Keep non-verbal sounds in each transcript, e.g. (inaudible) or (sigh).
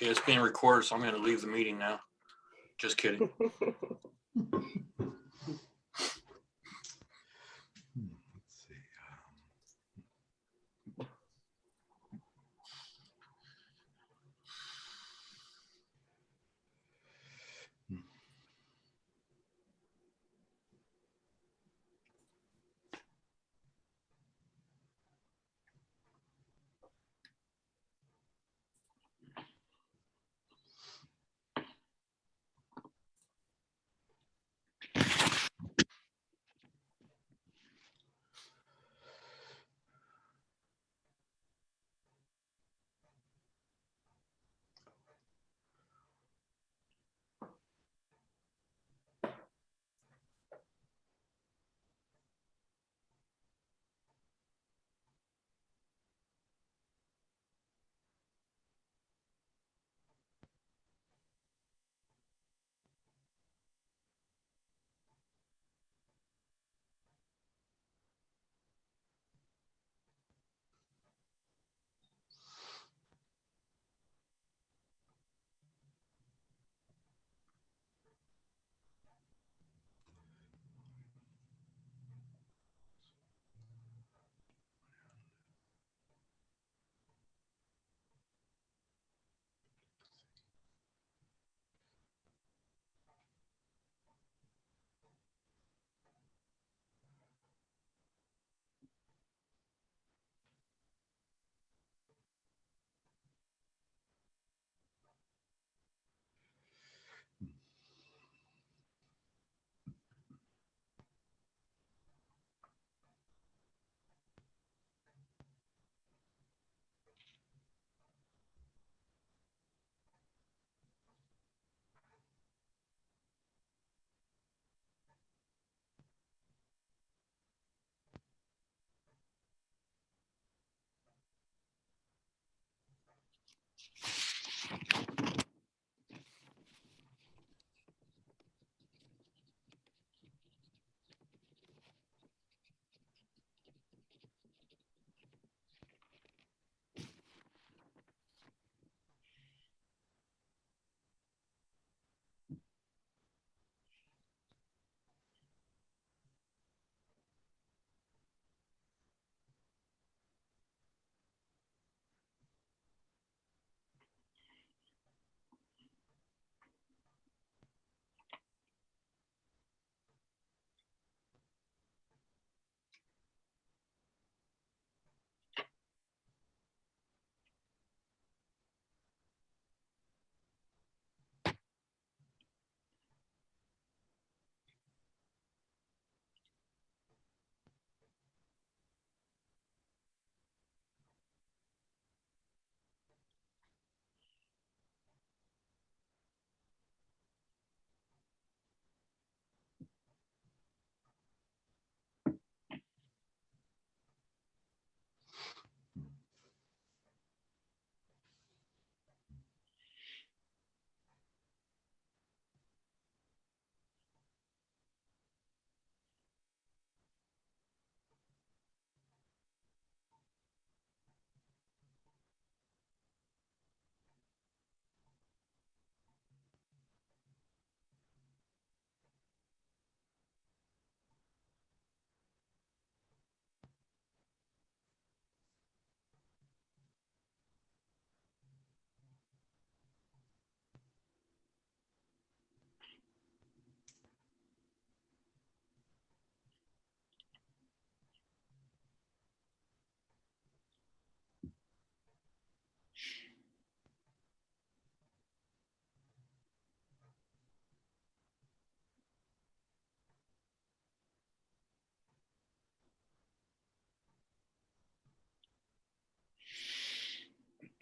Okay, it's being recorded, so I'm gonna leave the meeting now. Just kidding. (laughs)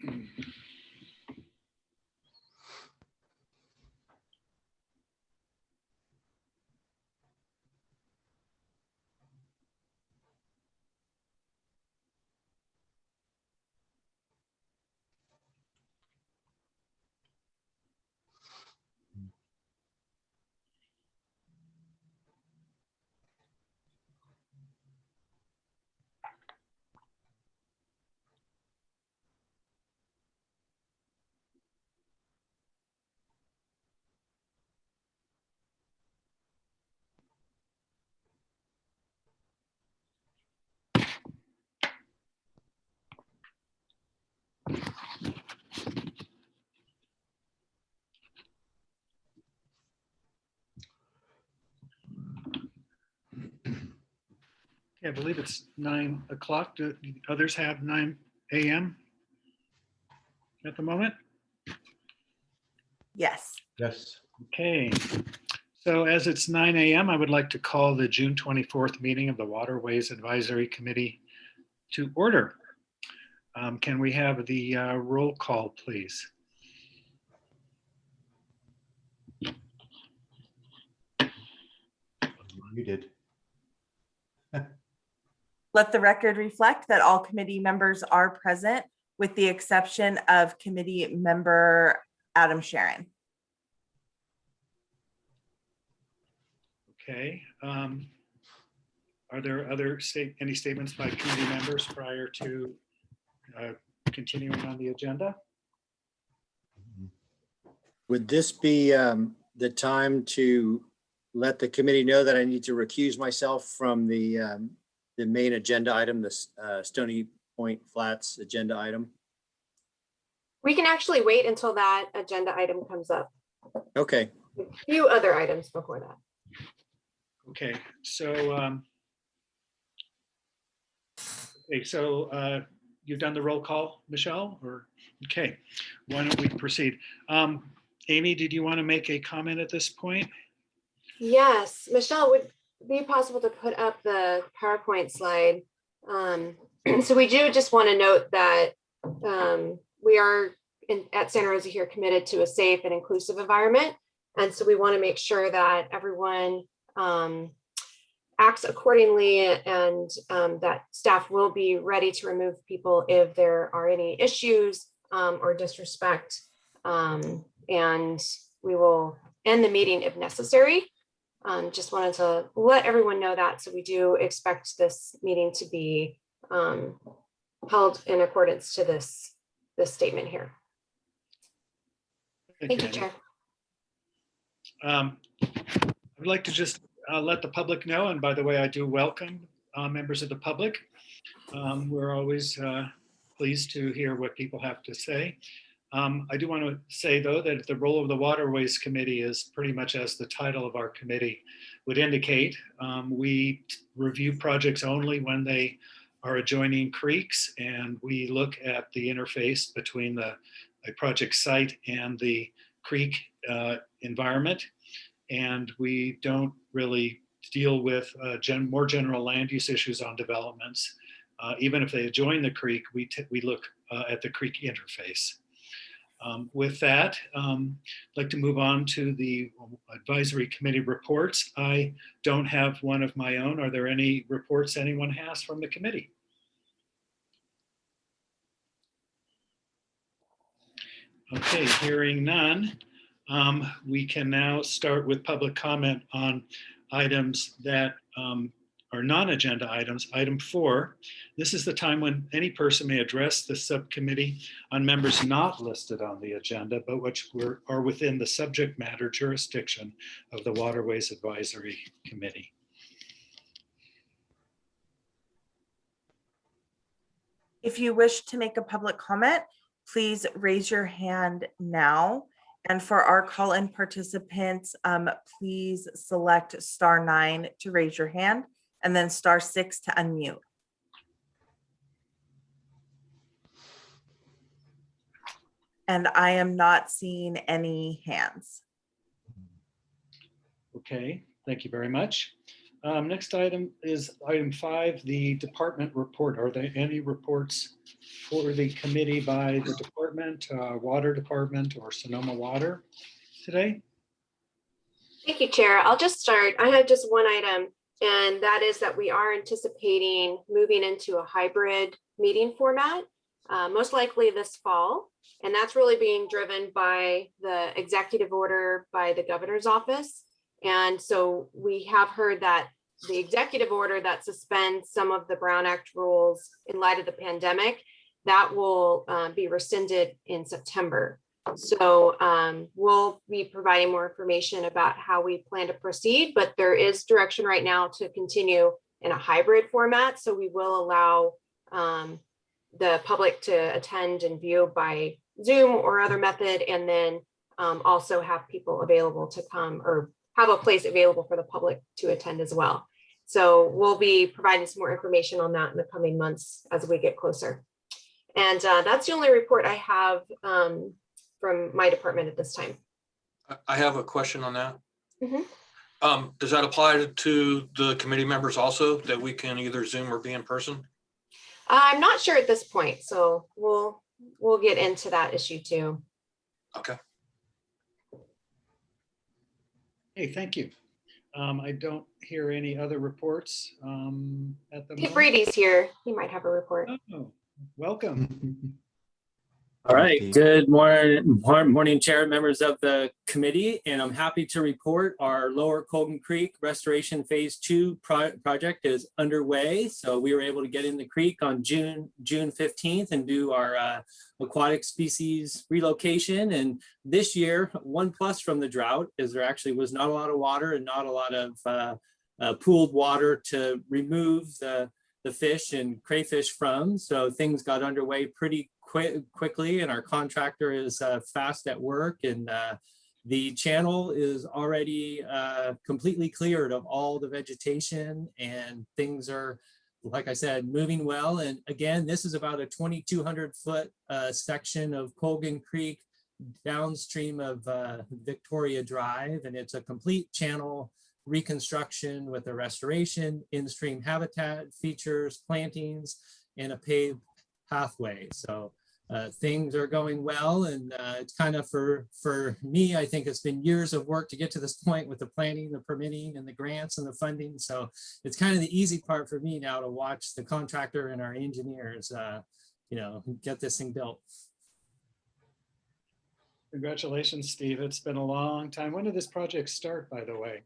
Mm-hmm. I believe it's nine o'clock. Do others have nine AM at the moment? Yes. Yes. Okay, so as it's nine AM, I would like to call the June 24th meeting of the Waterways Advisory Committee to order. Um, Can we have the uh, roll call, please? You did. Let the record reflect that all committee members are present with the exception of committee member Adam Sharon. Okay. um, Are there other state, any statements by committee members prior to uh, continuing on the agenda? Would this be um, the time to let the committee know that I need to recuse myself from the, um, the main agenda item, this uh, Stony Point Flats agenda item? We can actually wait until that agenda item comes up. Okay, A Few other items before that. Okay, so um, okay, so uh, you've done the roll call, Michelle, or, okay, why don't we proceed? Um, Amy, did you want to make a comment at this point? Yes, Michelle, would be possible to put up the PowerPoint slide? Um, so we do just want to note that um, we are in, at Santa Rosa here committed to a safe and inclusive environment. And so we want to make sure that everyone um, acts accordingly and um, that staff will be ready to remove people if there are any issues um, or disrespect. Um, and we will end the meeting if necessary. Um, just wanted to let everyone know that. So we do expect this meeting to be um, held in accordance to this, this statement here. Thank you, Chair. Um, I would like to just uh, let the public know, and by the way, I do welcome uh, members of the public. Um, We're always uh, pleased to hear what people have to say. Um, I do want to say, though, that the role of the Waterways Committee is pretty much as the title of our committee would indicate. Um, We review projects only when they are adjoining creeks, and we look at the interface between the a project site and the creek uh, environment. And we don't really deal with uh, gen, more general land use issues on developments. Uh, even if they adjoin the creek, we, we look uh, at the creek interface. Um, with that, um, I'd like to move on to the advisory committee reports. I don't have one of my own. Are there any reports anyone has from the committee? Okay, hearing none, um, we can now start with public comment on items that um, are non-agenda items. Item four, this is the time when any person may address the subcommittee on members not listed on the agenda, but which were, are within the subject matter jurisdiction of the Waterways Advisory Committee. If you wish to make a public comment, please raise your hand now. And for our call-in participants, um, please select star nine to raise your hand and then star six to unmute. And I am not seeing any hands. Okay, thank you very much. Um, Next item is item five, the department report. Are there any reports for the committee by the department, uh, water department or Sonoma Water today? Thank you, Chair. I'll just start. I have just one item, and that is that we are anticipating moving into a hybrid meeting format, uh, most likely this fall. And that's really being driven by the executive order by the governor's office. And so we have heard that the executive order that suspends some of the Brown Act rules in light of the pandemic, that will uh, be rescinded in September. So um, we'll be providing more information about how we plan to proceed, but there is direction right now to continue in a hybrid format. So we will allow um, the public to attend and view by Zoom or other method, and then um, also have people available to come or have a place available for the public to attend as well. So we'll be providing some more information on that in the coming months as we get closer. And uh, that's the only report I have um, from my department at this time. I- have a question on that. Mhm. Um, does that apply to the committee members also, that we can either Zoom or be in person? I'm not sure at this point, so we'll, we'll get into that issue too. Okay, Hey, thank you. Um, I don't hear any other reports um, at the If moment. Brady's here, he might have a report. Oh, Welcome. (laughs) All right, good morning, morning, Chair, members of the committee, and I'm happy to report our Lower Colgan Creek Restoration Phase Two pro- project is underway. So we were able to get in the creek on June, June 15th and do our uh, aquatic species relocation. And this year, one plus from the drought is there actually was not a lot of water and not a lot of uh, uh, pooled water to remove the the fish and crayfish from. So things got underway pretty quick, quickly and our contractor is uh, fast at work and uh, the channel is already uh, completely cleared of all the vegetation and things are, like I said, moving well. And again, this is about a 2,200 foot uh, section of Colgan Creek downstream of uh, Victoria Drive and it's a complete channel reconstruction with a restoration, in-stream habitat features, plantings, and a paved pathway. So uh, things are going well and uh, it's kind of for, for me, I think it's been years of work to get to this (laughs) point with the planning, the permitting and the grants and the funding. So it's kind of the easy part for me now to watch the contractor and our engineers, uh, you know, get this thing built. Congratulations, Steve. It's been a long time. When did this project start, by the way?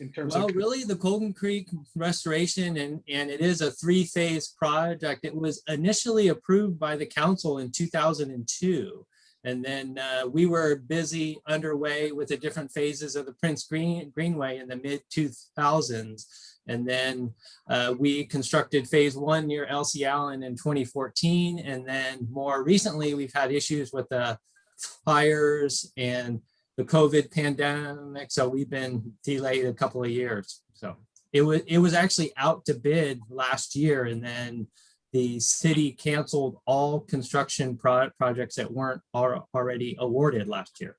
In terms Well, of, really, the Colgan Creek restoration and, and it is a three-phase project. It was initially approved by the council in 2002. And then uh, we were busy underway with the different phases of the Prince Green Greenway in the mid 2000s. And then uh, we constructed phase one near Elsie Allen in 2014. And then more recently, we've had issues with the fires and the COVID pandemic. So we've been delayed a couple of years. So it was, it was actually out to bid last year and then the city canceled all construction pro- projects that weren't al- already awarded last year.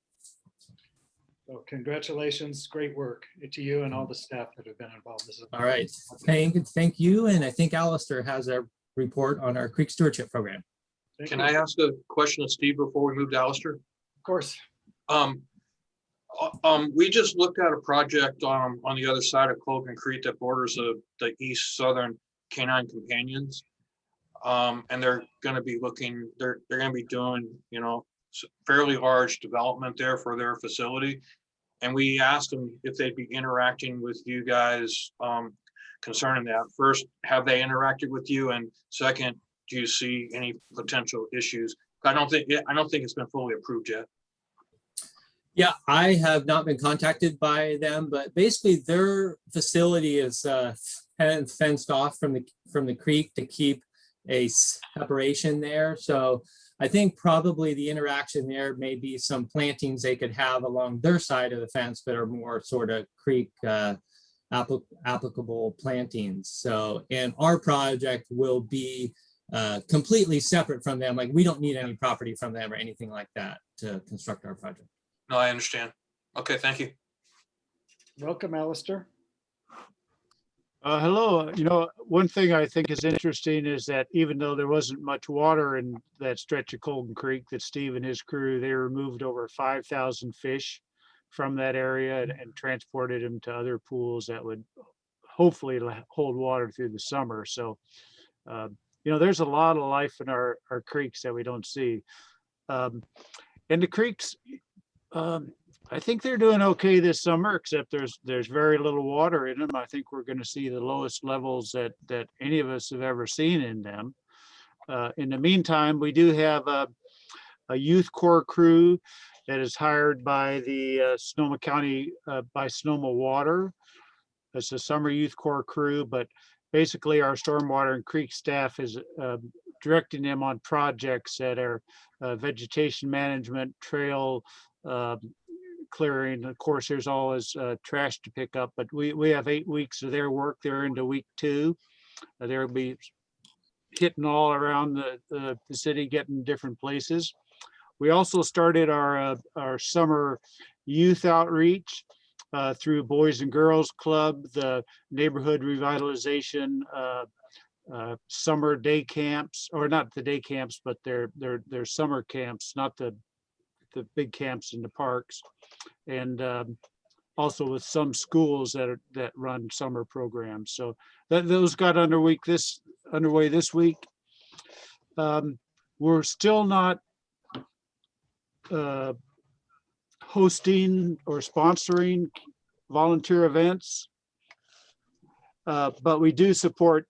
so congratulations, great work to you and all the staff that have been involved. This is- All right, thank, thank you. And I think Alistair has a report on our creek stewardship program. Thank can you. I ask a question of Steve before we move to Alistair? Of course. Um, um, we just looked at a project um, on the other side of Colgan Creek that borders the, the east southern canine companions. Um, and they're gonna be looking, they're, they're gonna be doing, you know, fairly large development there for their facility. And we asked them if they'd be interacting with you guys, um, concerning that. First, have they interacted with you? And second, do you see any potential issues? I don't think, I don't think it's been fully approved yet. Yeah, I have not been contacted by them, but basically their facility is uh, fenced off from the, from the creek to keep a separation there. So I think probably the interaction there may be some plantings they could have along their side of the fence that are more sort of creek uh, applic- applicable plantings. So, and our project will be uh, completely separate from them. Like we don't need any property from them or anything like that to construct our project. No, I understand. Okay, thank you. Welcome, Alistair. Uh, hello, you know, one thing I think is interesting is that even though there wasn't much water in that stretch of Colgan Creek that Steve and his crew, they removed over five thousand fish from that area and, and transported them to other pools that would hopefully hold water through the summer. So, um, you know, there's a lot of life in our, our creeks that we don't see. Um, and the creeks, um, I think they're doing okay this summer, except there's, there's very little water in them. I think we're gonna see the lowest levels that, that any of us have ever seen in them. Uh, in the meantime, we do have a, a youth corps crew that is hired by the uh, Sonoma County, uh, by Sonoma Water. It's a summer youth corps crew, but basically our stormwater and creek staff is, um, directing them on projects that are uh, vegetation management, trail um, clearing. Of course, there's always uh, trash to pick up, but we, we have eight weeks of their work. They're into week two. Uh, They'll be hitting all around the, the, the city, getting different places. We also started our, uh, our summer youth outreach uh, through Boys and Girls Club, the neighborhood revitalization, uh, uh, summer day camps, or not the day camps, but they're, they're, they're summer camps, not the, the big camps in the parks. And um, also with some schools that are, that run summer programs. So that, those got under week this, underway this week. Um, We're still not uh, hosting or sponsoring volunteer events. Uh, But we do support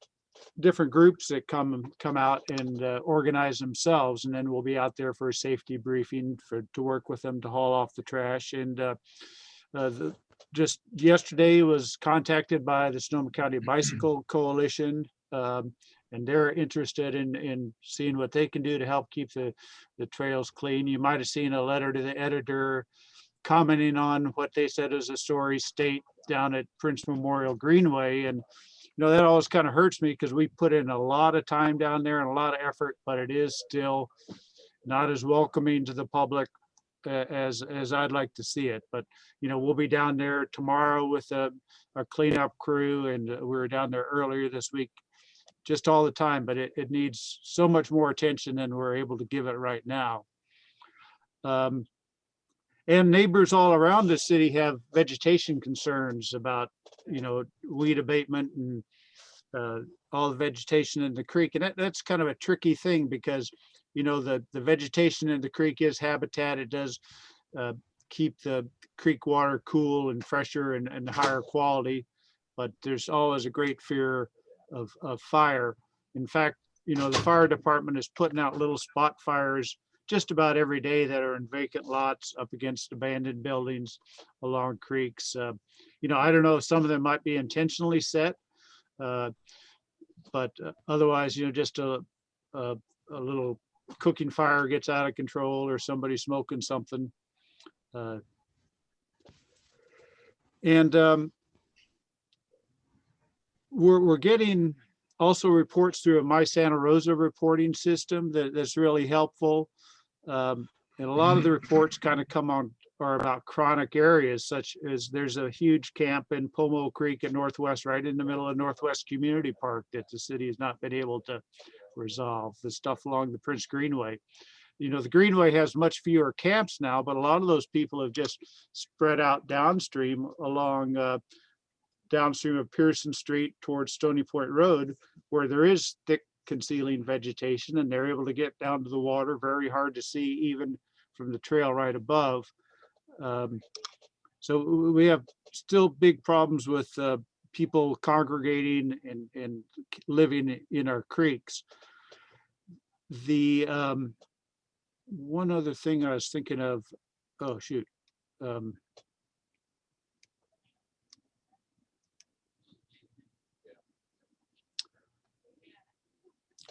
different groups that come, come out and uh, organize themselves. And then we'll be out there for a safety briefing for, to work with them to haul off the trash. And uh, uh, the- just yesterday was contacted by the Sonoma County Bicycle Coalition. um, And they're interested in, in seeing what they can do to help keep the, the trails clean. You might have seen a letter to the editor commenting on what they said is a story state down at Prince Memorial Greenway. And, you know, that always kind of hurts me because we put in a lot of time down there and a lot of effort, but it is still not as welcoming to the public as, as I'd like to see it. But, you know, we'll be down there tomorrow with a, a cleanup crew and uh, we were down there earlier this week just all the time, but it, it needs so much more attention than we're able to give it right now. Um, and neighbors all around the city have vegetation concerns about, you know, weed abatement and uh, all the vegetation in the creek. And that, that's kind of a tricky thing because, you know, the, the vegetation in the creek is habitat. It does uh, keep the creek water cool and fresher and, and higher quality. But there's always a great fear of, of fire. In fact, you know, the fire department is putting out little spot fires just about every day that are in vacant lots up against abandoned buildings along creeks. Uh, You know, I don't know, some of them might be intentionally set. uh, But uh, otherwise, you know, just a, a, a little cooking fire gets out of control or somebody smoking something. uh, And um, we're, we're getting also reports through a My Santa Rosa reporting system that, that's really helpful. Um, and a lot of the (laughs) reports kind of come on, are about chronic areas such as there's a huge camp in Pomo Creek in Northwest, right in the middle of Northwest Community Park that the city has not been able to resolve, the stuff along the Prince Greenway. You know, the Greenway has much fewer camps now, but a lot of those people have just spread out downstream along uh, downstream of Pearson Street towards Stony Point Road, where there is thick concealing vegetation and they're able to get down to the water, very hard to see even from the trail right above. Um, So we have still big problems with uh, people congregating and, and living in our creeks. The um, one other thing I was thinking of, oh, shoot. um,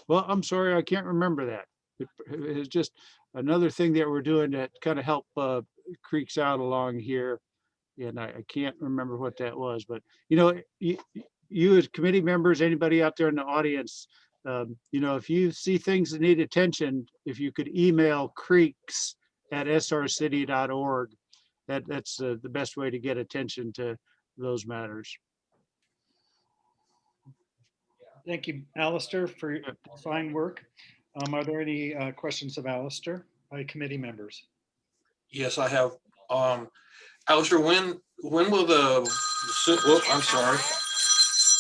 Well, I'm sorry, I can't remember that. It- It's just another thing that we're doing that kind of help uh, creeks out along here. And I, I can't remember what that was, but you know, you, you as committee members, anybody out there in the audience, um, you know, if you see things that need attention, if you could email creeks at srcity.org, that, that's uh, the best way to get attention to those matters. Thank you, Alistair, for your fine work. Um, Are there any uh, questions of Alistair by committee members? Yes, I have. Um, Alistair, when, when will the, ci- whoop, I'm sorry.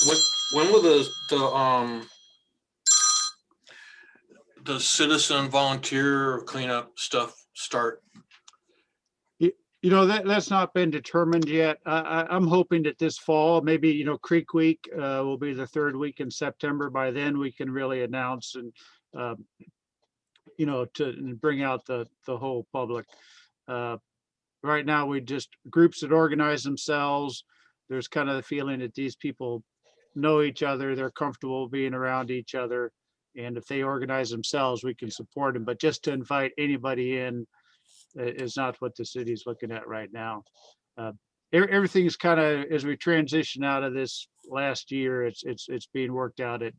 When, when will the, the, um, the citizen volunteer cleanup stuff start? You know, that, that's not been determined yet. I, I, I'm hoping that this fall, maybe, you know, Creek Week, uh, will be the third week in September. By then, we can really announce and, um, you know, to and bring out the, the whole public. Uh, Right now, we just, groups that organize themselves, there's kind of the feeling that these people know each other, they're comfortable being around each other. And if they organize themselves, we can support them, but just to invite anybody in is not what the city is looking at right now. Uh, e- Everything's kind of, as we transition out of this last year, it's, it's, it's being worked out at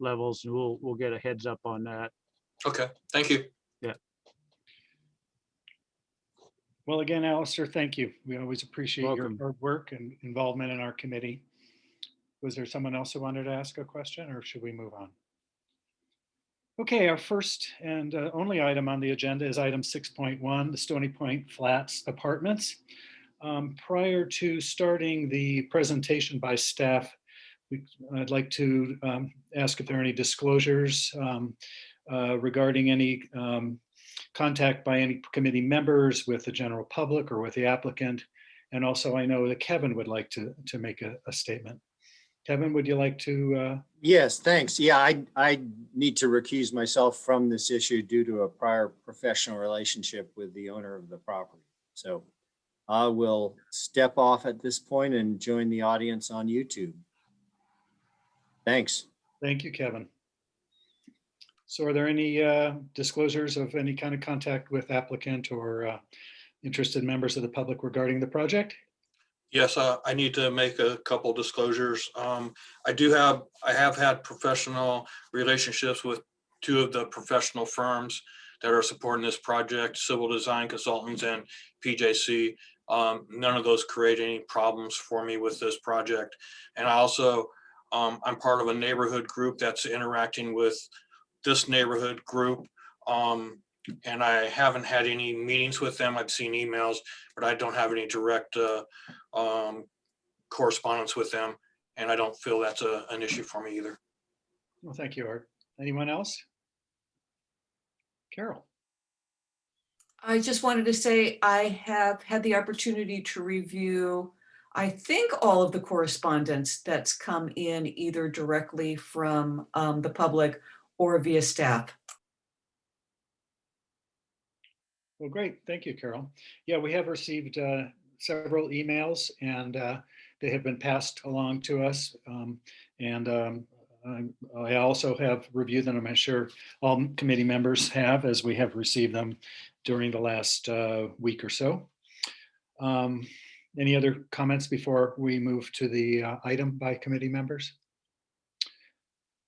levels and we'll, we'll get a heads up on that. Okay, thank you. Yeah. Well, again, Alistair, thank you. We always appreciate your Welcome. hard work and involvement in our committee. Was there someone else who wanted to ask a question or should we move on? Okay, our first and uh, only item on the agenda is item 6.1, the Stony Point Flats Apartments. Um, Prior to starting the presentation by staff, we- I'd like to um, ask if there are any disclosures um, uh, regarding any um, contact by any committee members with the general public or with the applicant. And also I know that Kevin would like to, to make a, a statement. Kevin, would you like to, uh, Yes, thanks. Yeah, I, I need to recuse myself from this issue due to a prior professional relationship with the owner of the property. So I will step off at this point and join the audience on YouTube. Thanks. thank you, Kevin. So are there any uh, disclosures of any kind of contact with applicant or uh, interested members of the public regarding the project? Yes, uh, I need to make a couple disclosures. Um, I do have, I have had professional relationships with two of the professional firms that are supporting this project, Civil Design Consultants and PJC. Um, none of those create any problems for me with this project. And I also, um, I'm part of a neighborhood group that's interacting with this neighborhood group. Um, and I haven't had any meetings with them. I've seen emails, but I don't have any direct, uh, um, correspondence with them. And I don't feel that's a, an issue for me either. Well, thank you, Art. Anyone else? Carol? I just wanted to say I have had the opportunity to review, I think, all of the correspondence that's come in either directly from um, the public or via staff. Well, great. Thank you, Carol. Yeah, we have received uh, several emails and uh, they have been passed along to us. Um, And um, I'm- I also have reviewed them. I'm sure all committee members have as we have received them during the last uh, week or so. Um, Any other comments before we move to the uh, item by committee members?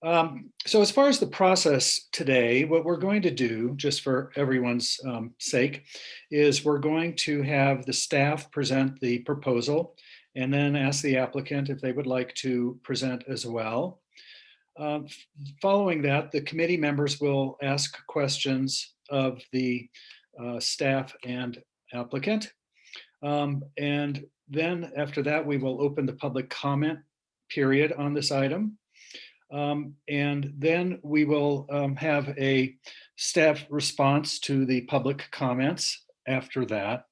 Um, So as far as the process today, what we're going to do, just for everyone's um, sake, is we're going to have the staff present the proposal and then ask the applicant if they would like to present as well. Um, Following that, the committee members will ask questions of the uh, staff and applicant. Um, And then after that, we will open the public comment period on this item. Um, and then we will um, have a staff response to the public comments after that.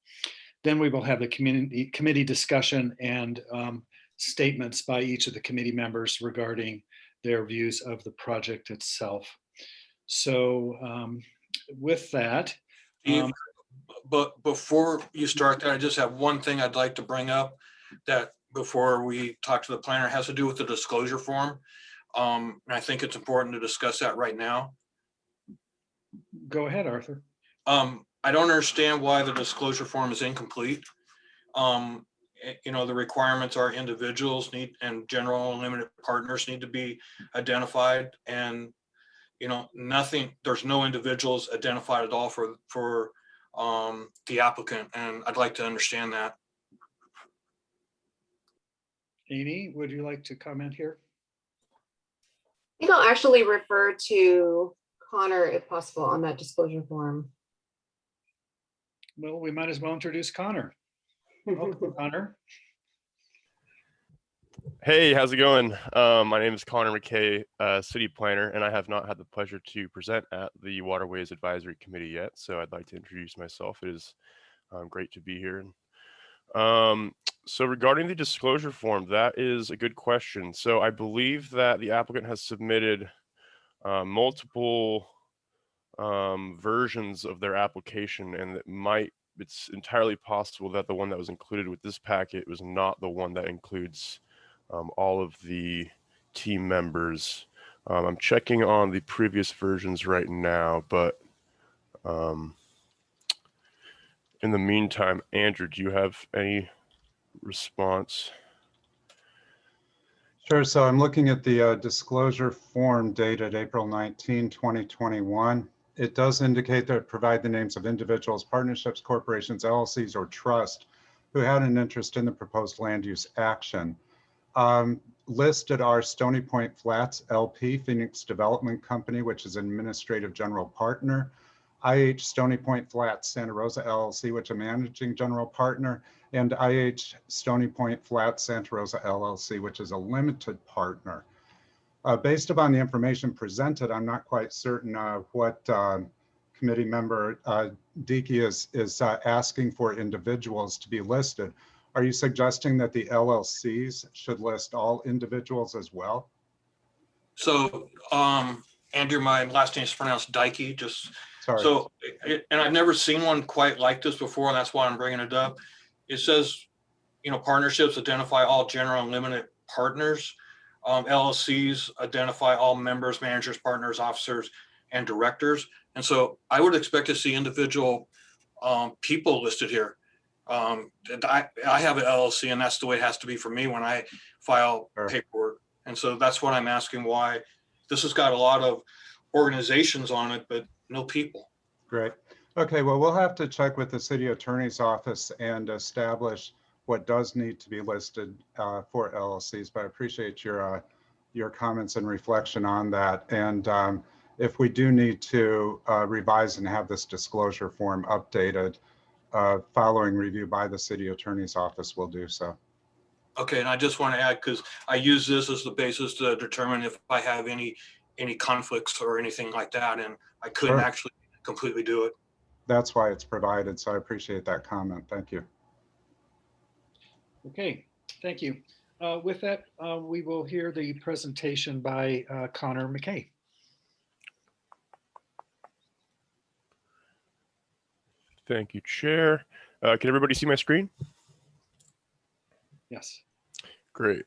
Then we will have the community committee discussion and um, statements by each of the committee members regarding their views of the project itself. So um, with that, Steve, Um, But before you start that, I just have one thing I'd like to bring up that before we talk to the planner has to do with the disclosure form. Um, and I think it's important to discuss that right now. go ahead, Arthur. Um, I don't understand why the disclosure form is incomplete. Um, eh, you know, the requirements are individuals need and general and limited partners need to be identified and you know, nothing, there's no individuals identified at all for, for um, the applicant, and I'd like to understand that. Amy, would you like to comment here? I think I'll actually refer to Connor if possible on that disclosure form. Well, we might as well introduce Connor. Welcome, (laughs) Connor. Hey, how's it going? Um, my name is Connor McKay, uh, city planner, and I have not had the pleasure to present at the Waterways Advisory Committee yet. So I'd like to introduce myself. It is um, great to be here. Um, so regarding the disclosure form, that is a good question. So I believe that the applicant has submitted uh, multiple um, versions of their application, and it might it's entirely possible that the one that was included with this packet was not the one that includes um, all of the team members Um, I'm checking on the previous versions right now, but um, in the meantime, Andrew, do you have any response? Sure. So I'm looking at the uh, disclosure form dated April 19, 2021. It does indicate that provide the names of individuals, partnerships, corporations, LLCs, or trust who had an interest in the proposed land use action. Um, listed are Stony Point Flats LP, Phoenix Development Company, which is administrative general partner, IH Stony Point Flats Santa Rosa LLC, which is a managing general partner, and IH Stony Point Flat Santa Rosa LLC, which is a limited partner. Uh, based upon the information presented, I'm not quite certain uh, what uh, committee member uh, Dickey is, is uh, asking for individuals to be listed. Are you suggesting that the LLCs should list all individuals as well? So, um, Andrew, my last name is pronounced Dikey, just Sorry. So, and I've never seen one quite like this before, and that's why I'm bringing it up. It says, you know, partnerships identify all general and limited partners. Um, LLCs identify all members, managers, partners, officers, and directors. And so I would expect to see individual um, people listed here. Um, I, I have an LLC and that's the way it has to be for me when I file Sure. paperwork. And so that's what I'm asking why this has got a lot of organizations on it, but no people. Great. Okay, well, we'll have to check with the city attorney's office and establish what does need to be listed uh, for LLCs, but I appreciate your, uh, your comments and reflection on that. And um, if we do need to uh, revise and have this disclosure form updated, uh, following review by the city attorney's office, we'll do so. Okay, and I just want to add, because I use this as the basis to determine if I have any, any conflicts or anything like that, and I couldn't Sure. actually completely do it. That's why it's provided, so I appreciate that comment. Thank you. Okay, thank you. Uh, With that, uh, we will hear the presentation by uh, Connor McKay. Thank you, Chair. Uh, can everybody see my screen? Yes. Great.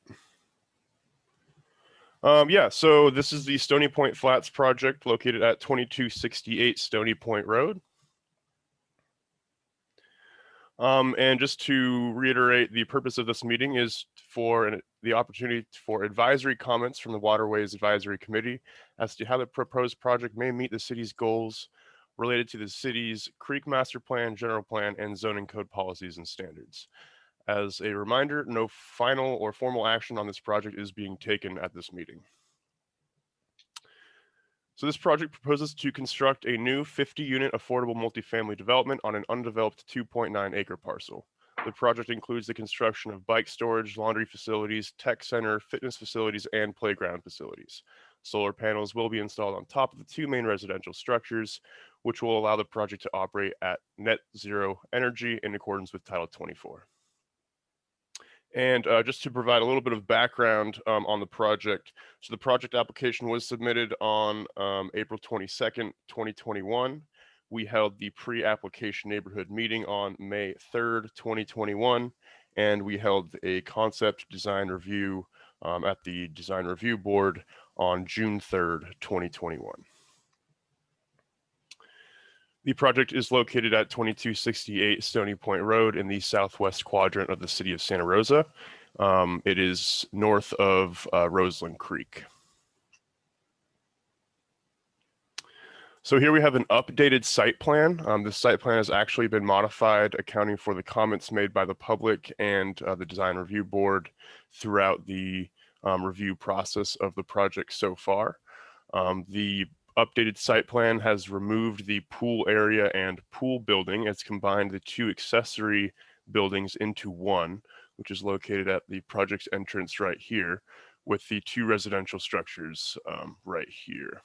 Um, yeah, so this is the Stony Point Flats project located at 2268 Stony Point Road. Um, and just to reiterate, the purpose of this meeting is for an, the opportunity for advisory comments from the Waterways Advisory Committee as to how the proposed project may meet the city's goals related to the city's creek master plan, general plan, and zoning code policies and standards. As a reminder, no final or formal action on this project is being taken at this meeting. So this project proposes to construct a new 50-unit affordable multifamily development on an undeveloped 2.9 acre parcel. The project includes the construction of bike storage, laundry facilities, tech center, fitness facilities, and playground facilities. Solar panels will be installed on top of the two main residential structures, which will allow the project to operate at net zero energy in accordance with Title 24. And uh, just to provide a little bit of background um, on the project, so the project application was submitted on um, April 22nd, 2021. We held the pre-application neighborhood meeting on May 3rd, 2021, and we held a concept design review um, at the design review board on June 3rd, 2021. The project is located at 2268 Stony Point Road in the southwest quadrant of the city of Santa Rosa. Um, it is north of uh, Roseland Creek. So here we have an updated site plan. Um, the site plan has actually been modified, accounting for the comments made by the public and uh, the design review board throughout the um, review process of the project so far. Um, the updated site plan has removed the pool area and pool building. It's combined the two accessory buildings into one, which is located at the project's entrance right here with the two residential structures um, right here.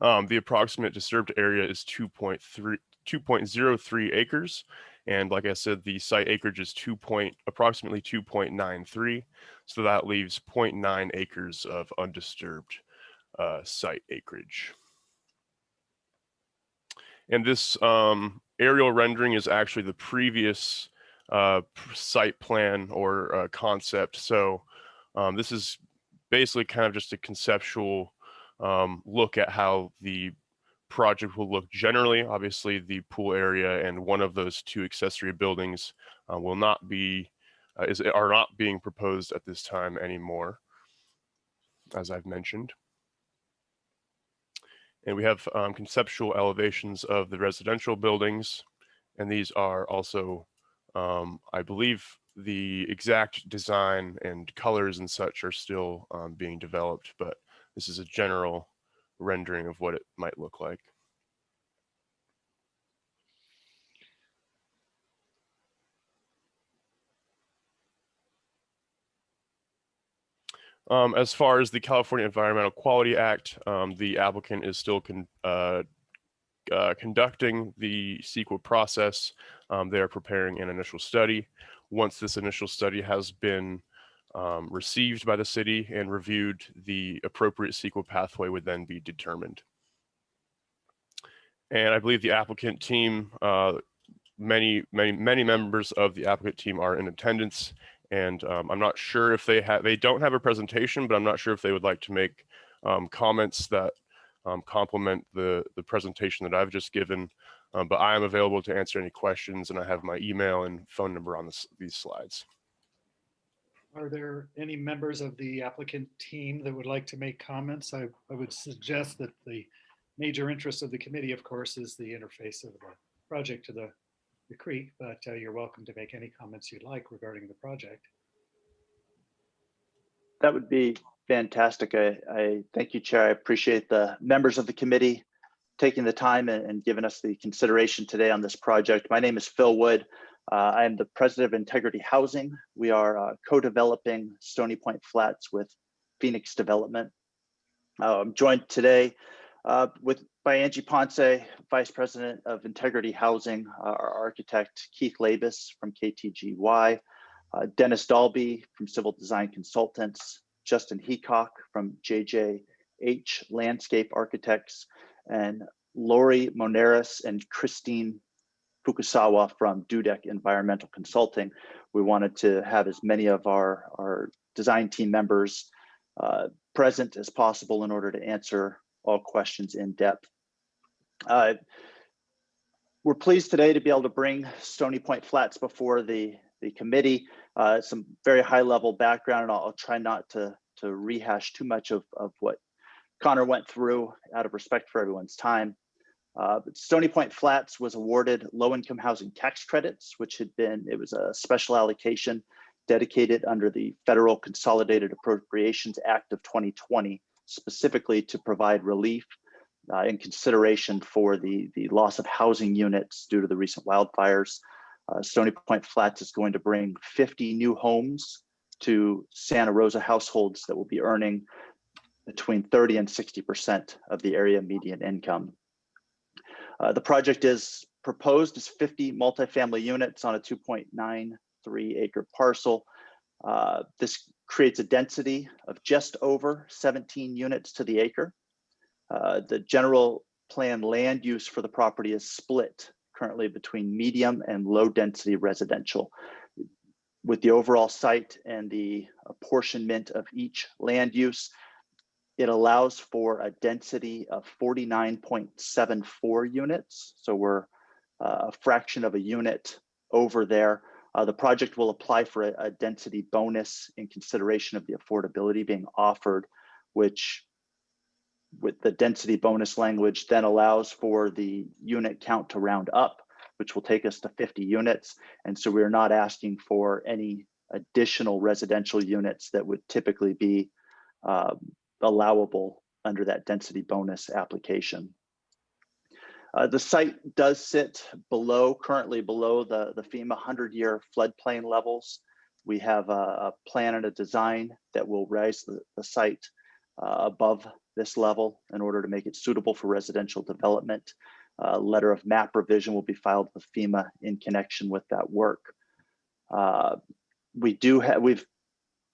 Um, the approximate disturbed area is 2.3 2.03 acres. And like I said, the site acreage is 2 point, approximately 2.93. So that leaves 0.9 acres of undisturbed uh, site acreage. And this um, aerial rendering is actually the previous uh, site plan or uh, concept. So um, this is basically kind of just a conceptual um, look at how the project will look generally. Obviously, the pool area and one of those two accessory buildings uh, will not be uh, is are not being proposed at this time anymore, as I've mentioned. And we have um, conceptual elevations of the residential buildings, and these are also, um, I believe, the exact design and colors and such are still um, being developed, but this is a general rendering of what it might look like. Um, as far as the California Environmental Quality Act, um, the applicant is still con uh, uh, conducting the CEQA process. Um, they are preparing an initial study. Once this initial study has been um, received by the city and reviewed, the appropriate CEQA pathway would then be determined. And I believe the applicant team, uh, many, many, many members of the applicant team are in attendance. And um, I'm not sure if they have, they don't have a presentation, but I'm not sure if they would like to make um, comments that um, complement the, the presentation that I've just given. Um, but I am available to answer any questions and I have my email and phone number on this, these slides. Are there any members of the applicant team that would like to make comments? I, I would suggest that the major interest of the committee, of course, is the interface of the project to the, the creek, but uh, you're welcome to make any comments you'd like regarding the project. That would be fantastic. I, I thank you, Chair. I appreciate the members of the committee taking the time and, and giving us the consideration today on this project. My name is Phil Wood. Uh, I am the president of Integrity Housing. We are uh, co-developing Stony Point Flats with Phoenix Development. Uh, I'm joined today uh, with by Angie Ponce, Vice President of Integrity Housing, uh, our architect Keith Labus from KTGY, uh, Dennis Dalby from Civil Design Consultants, Justin Heacock from JJH Landscape Architects, and Lori Moneris and Christine Fukusawa from Dudek Environmental Consulting. We wanted to have as many of our, our design team members uh, present as possible in order to answer all questions in depth. Uh, we're pleased today to be able to bring Stony Point Flats before the, the committee. Uh, some very high level background, and I'll, I'll, try not to, to rehash too much of, of what Connor went through out of respect for everyone's time. Uh, Stony Point Flats was awarded low-income housing tax credits, which had been, it was a special allocation dedicated under the Federal Consolidated Appropriations Act of 2020, specifically to provide relief uh, in consideration for the, the loss of housing units due to the recent wildfires. Uh, Stony Point Flats is going to bring 50 new homes to Santa Rosa households that will be earning between 30 and 60% of the area median income. Uh, the project is proposed as 50 multifamily units on a 2.93 acre parcel. Uh, this creates a density of just over 17 units to the acre. Uh, the general plan land use for the property is split currently between medium and low density residential. With the overall site and the apportionment of each land use, it allows for a density of 49.74 units. So we're uh, a fraction of a unit over there. Uh, the project will apply for a, a, density bonus in consideration of the affordability being offered, which with the density bonus language then allows for the unit count to round up, which will take us to 50 units. And so we're not asking for any additional residential units that would typically be um, allowable under that density bonus application. Uh, the site does sit below, currently below the, the FEMA 100-year floodplain levels. We have a, a, plan and a design that will raise the, the site uh, above this level in order to make it suitable for residential development. A letter of map revision will be filed with FEMA in connection with that work. Uh, we do have, we've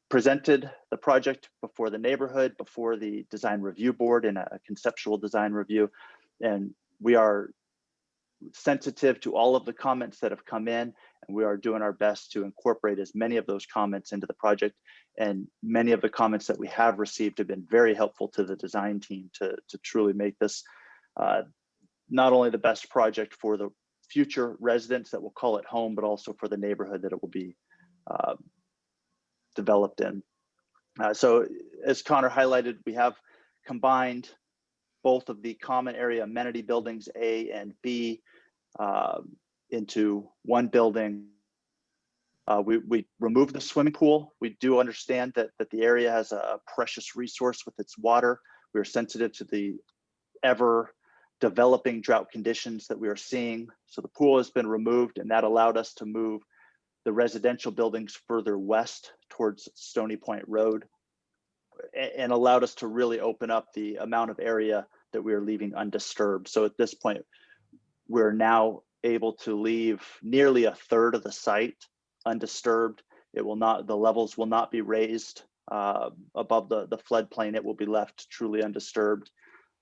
presented the project before the neighborhood, before the design review board in a conceptual design review. And we are sensitive to all of the comments that have come in And we are doing our best to incorporate as many of those comments into the project. And many of the comments that we have received have been very helpful to the design team to, to truly make this uh, not only the best project for the future residents that will call it home, but also for the neighborhood that it will be uh, developed in. Uh, so as Connor highlighted, we have combined both of the common area amenity buildings A and B um, into one building. Uh, we, we removed the swimming pool. We do understand that, that the area has a precious resource with its water. We are sensitive to the ever developing drought conditions that we are seeing. So the pool has been removed and that allowed us to move the residential buildings further west towards Stony Point Road and allowed us to really open up the amount of area that we are leaving undisturbed. So at this point, we're now able to leave nearly a third of the site undisturbed. It will not, the levels will not be raised uh, above the, the floodplain. It will be left truly undisturbed.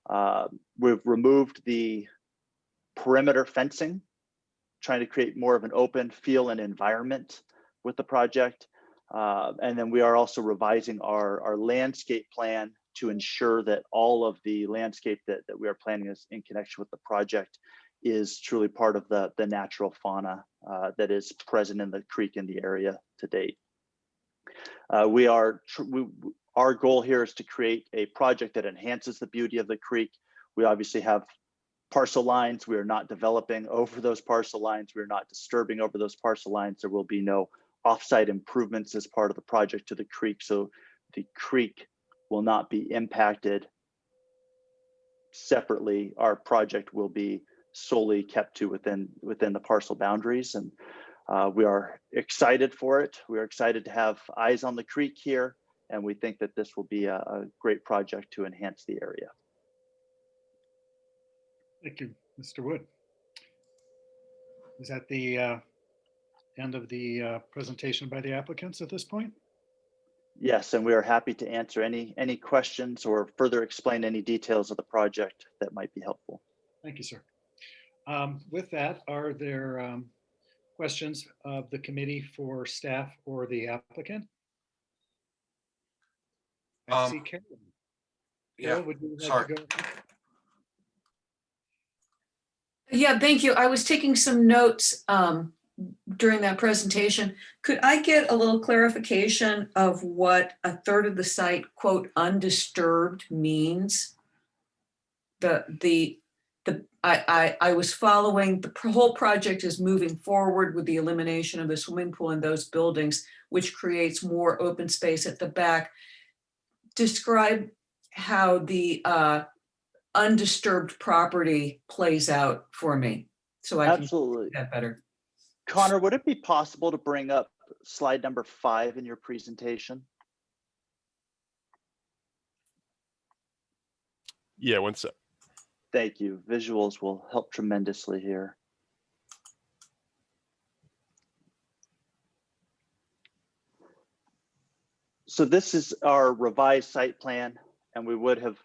Uh, We've removed the perimeter fencing, trying to create more of an open feel and environment with the project. Uh, And then we are also revising our, our landscape plan to ensure that all of the landscape that, that we are planning is in connection with the project is truly part of the, the natural fauna uh, that is present in the creek in the area to date. Uh, we are, we, our goal here is to create a project that enhances the beauty of the creek. We obviously have parcel lines. We are not developing over those parcel lines. We are not disturbing over those parcel lines. There will be no offsite improvements as part of the project to the creek. So the creek will not be impacted separately. Our project will be solely kept to within within the parcel boundaries and uh, we are excited for it. We are excited to have eyes on the creek here and we think that this will be a, a great project to enhance the area. Thank you, Mr. Wood. Is that the uh, end of the uh, presentation by the applicants at this point? Yes, and we are happy to answer any any questions or further explain any details of the project that might be helpful. Thank you, sir. Um, With that, are there um, questions of the committee for staff or the applicant? I see Um, Carolyn. Yeah, Carol, would you like to sorry. go? Yeah, thank you. I was taking some notes um, during that presentation. Could I get a little clarification of what a third of the site, quote, undisturbed means? The, the, the, I, I, I was following, the whole project is moving forward with the elimination of the swimming pool in those buildings, which creates more open space at the back. Describe how the uh, undisturbed property plays out for me, so I can see Absolutely. that better. Connor, would it be possible to bring up slide number five in your presentation? Yeah, one sec. Thank you. Visuals will help tremendously here. So this is our revised site plan, and we would have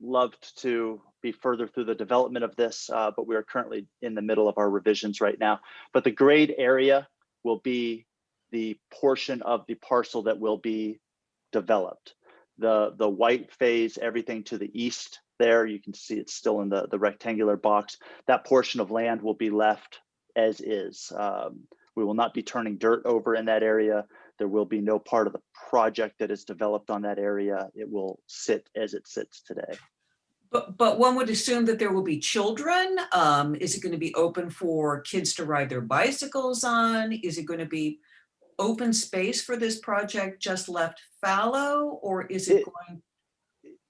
loved to be further through the development of this, uh, but we are currently in the middle of our revisions right now. But the grade area will be the portion of the parcel that will be developed. The, the white phase, everything to the east there, you can see it's still in the, the rectangular box. That portion of land will be left as is. Um, we will not be turning dirt over in that area. There will be no part of the project that is developed on that area. It will sit as it sits today. But, but one would assume that there will be children. Um, is it going to be open for kids to ride their bicycles on? Is it going to be open space for this project just left fallow or is it It- going?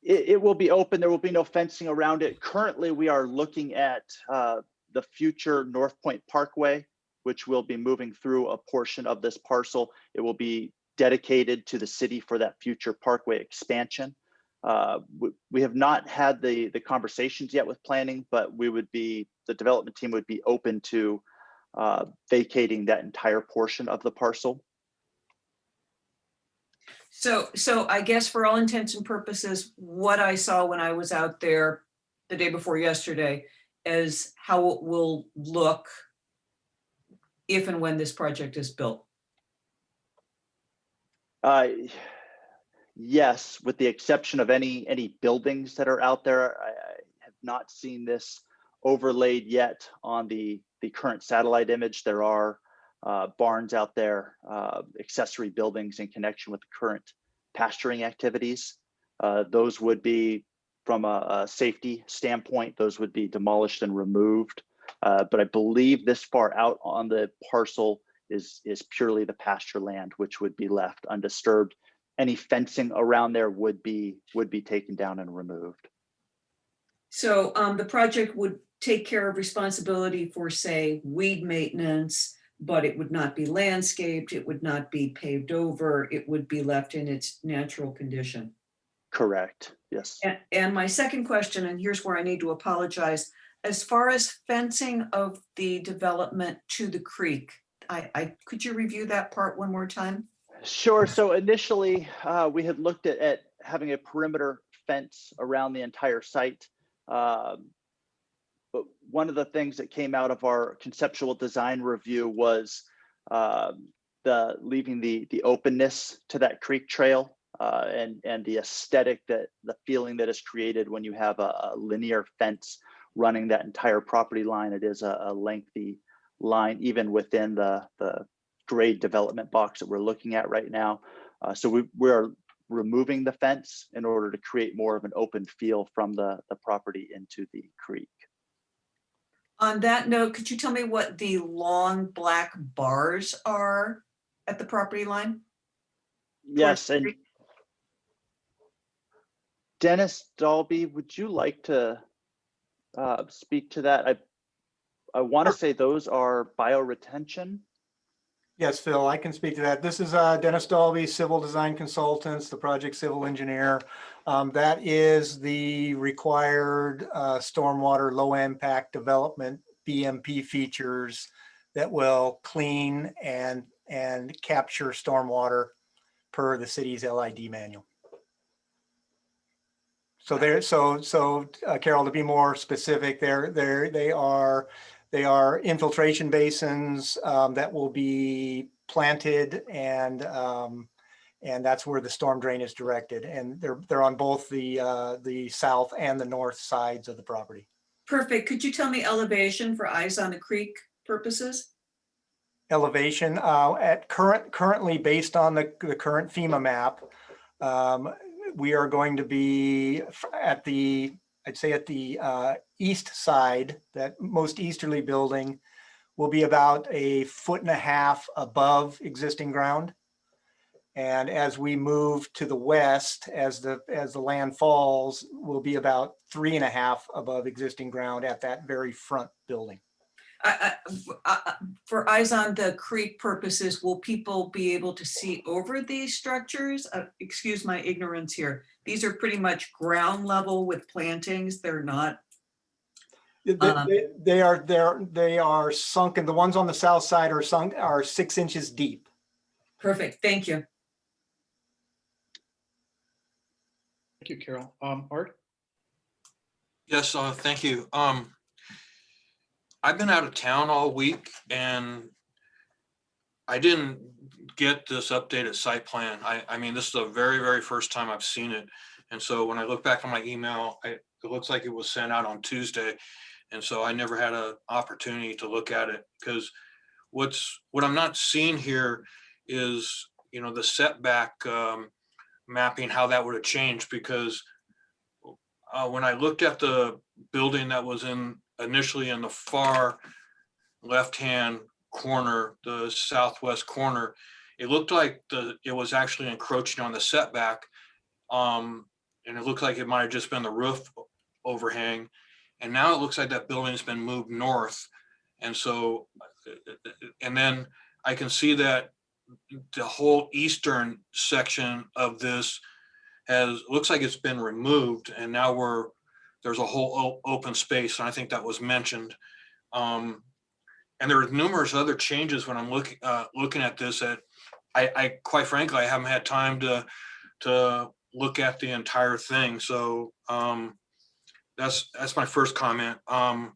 It, it will be open. There will be no fencing around it. Currently, we are looking at uh, the future North Point Parkway, which will be moving through a portion of this parcel. It will be dedicated to the city for that future parkway expansion. Uh, we, we have not had the, the conversations yet with planning, but we would be, the development team would be open to uh, vacating that entire portion of the parcel. So, so I guess for all intents and purposes, what I saw when I was out there the day before yesterday is how it will look if and when this project is built? Uh, Yes, with the exception of any, any buildings that are out there, I, I have not seen this overlaid yet on the, the current satellite image. There are uh, barns out there, uh, accessory buildings in connection with the current pasturing activities. Uh, Those would be, from a, a safety standpoint, those would be demolished and removed. Uh, But I believe this far out on the parcel is, is purely the pasture land, which would be left undisturbed any fencing around there would be, would be taken down and removed. So um, the project would take care of responsibility for, say, weed maintenance, but it would not be landscaped, it would not be paved over, it would be left in its natural condition. Correct, yes. A- And my second question, and here's where I need to apologize, as far as fencing of the development to the creek, I, I, could you review that part one more time? Sure, so initially, uh, we had looked at, at having a perimeter fence around the entire site. Um, But one of the things that came out of our conceptual design review was um, the, leaving the, the openness to that creek trail uh, and, and the aesthetic that, the feeling that is created when you have a a linear fence running that entire property line. It is a a lengthy line, even within the, the grade development box that we're looking at right now. Uh, so we, we're removing the fence in order to create more of an open feel from the, the property into the creek. On that note, could you tell me what the long black bars are at the property line? Yes, and? Dennis Dalby, would you like to uh, speak to that? I, I want to say those are bioretention. Yes, Phil, I can speak to that. This is uh, Dennis Dalby, Civil Design Consultants, the project civil engineer. Um, That is the required uh, stormwater low impact development BMP features that will clean and, and capture stormwater per the city's LID manual. So there, so, so uh, Carol, to be more specific, they're, they're, they are they are infiltration basins um, that will be planted and um, and that's where the storm drain is directed. And they're they're on both the uh, the south and the north sides of the property. Perfect. Could you tell me elevation for eyes on the creek purposes? Elevation uh, at current currently based on the, the current FEMA map, um, we are going to be at the I'd say at the uh, east side, that most easterly building will be about a foot and a half above existing ground. And as we move to the west, as the, as the land falls, will be about three and a half above existing ground at that very front building. I- I- I- For eyes on the creek purposes, will people be able to see over these structures? Uh, Excuse my ignorance here. These are pretty much ground level with plantings. They're not, They- Um, They they are, they're, they are sunken, the ones on the south side are sunk, are six inches deep. perfect. Thank you. Thank you, Carol. Um, Art? Yes, uh, thank you. Um, I've been out of town all week and I didn't get this updated site plan. I, I mean, this is the very, very first time I've seen it. And so when I look back on my email, I, it looks like it was sent out on Tuesday. And so I never had an opportunity to look at it because what's, what I'm not seeing here is, you know, the setback, um, mapping, how that would have changed because uh, when I looked at the building that was in initially in the far left-hand corner, the southwest corner, it looked like the, it was actually encroaching on the setback. Um, and it looked like it might have just been the roof overhang. And now it looks like that building's been moved north. And so, and then I can see that the whole eastern section of this has, looks like it's been removed and now we're, there's a whole open space and I think that was mentioned. Um, and there are numerous other changes when I'm looking, uh, looking at this that I, I, quite frankly, I haven't had time to, to look at the entire thing. So, um, that's, that's my first comment. Um,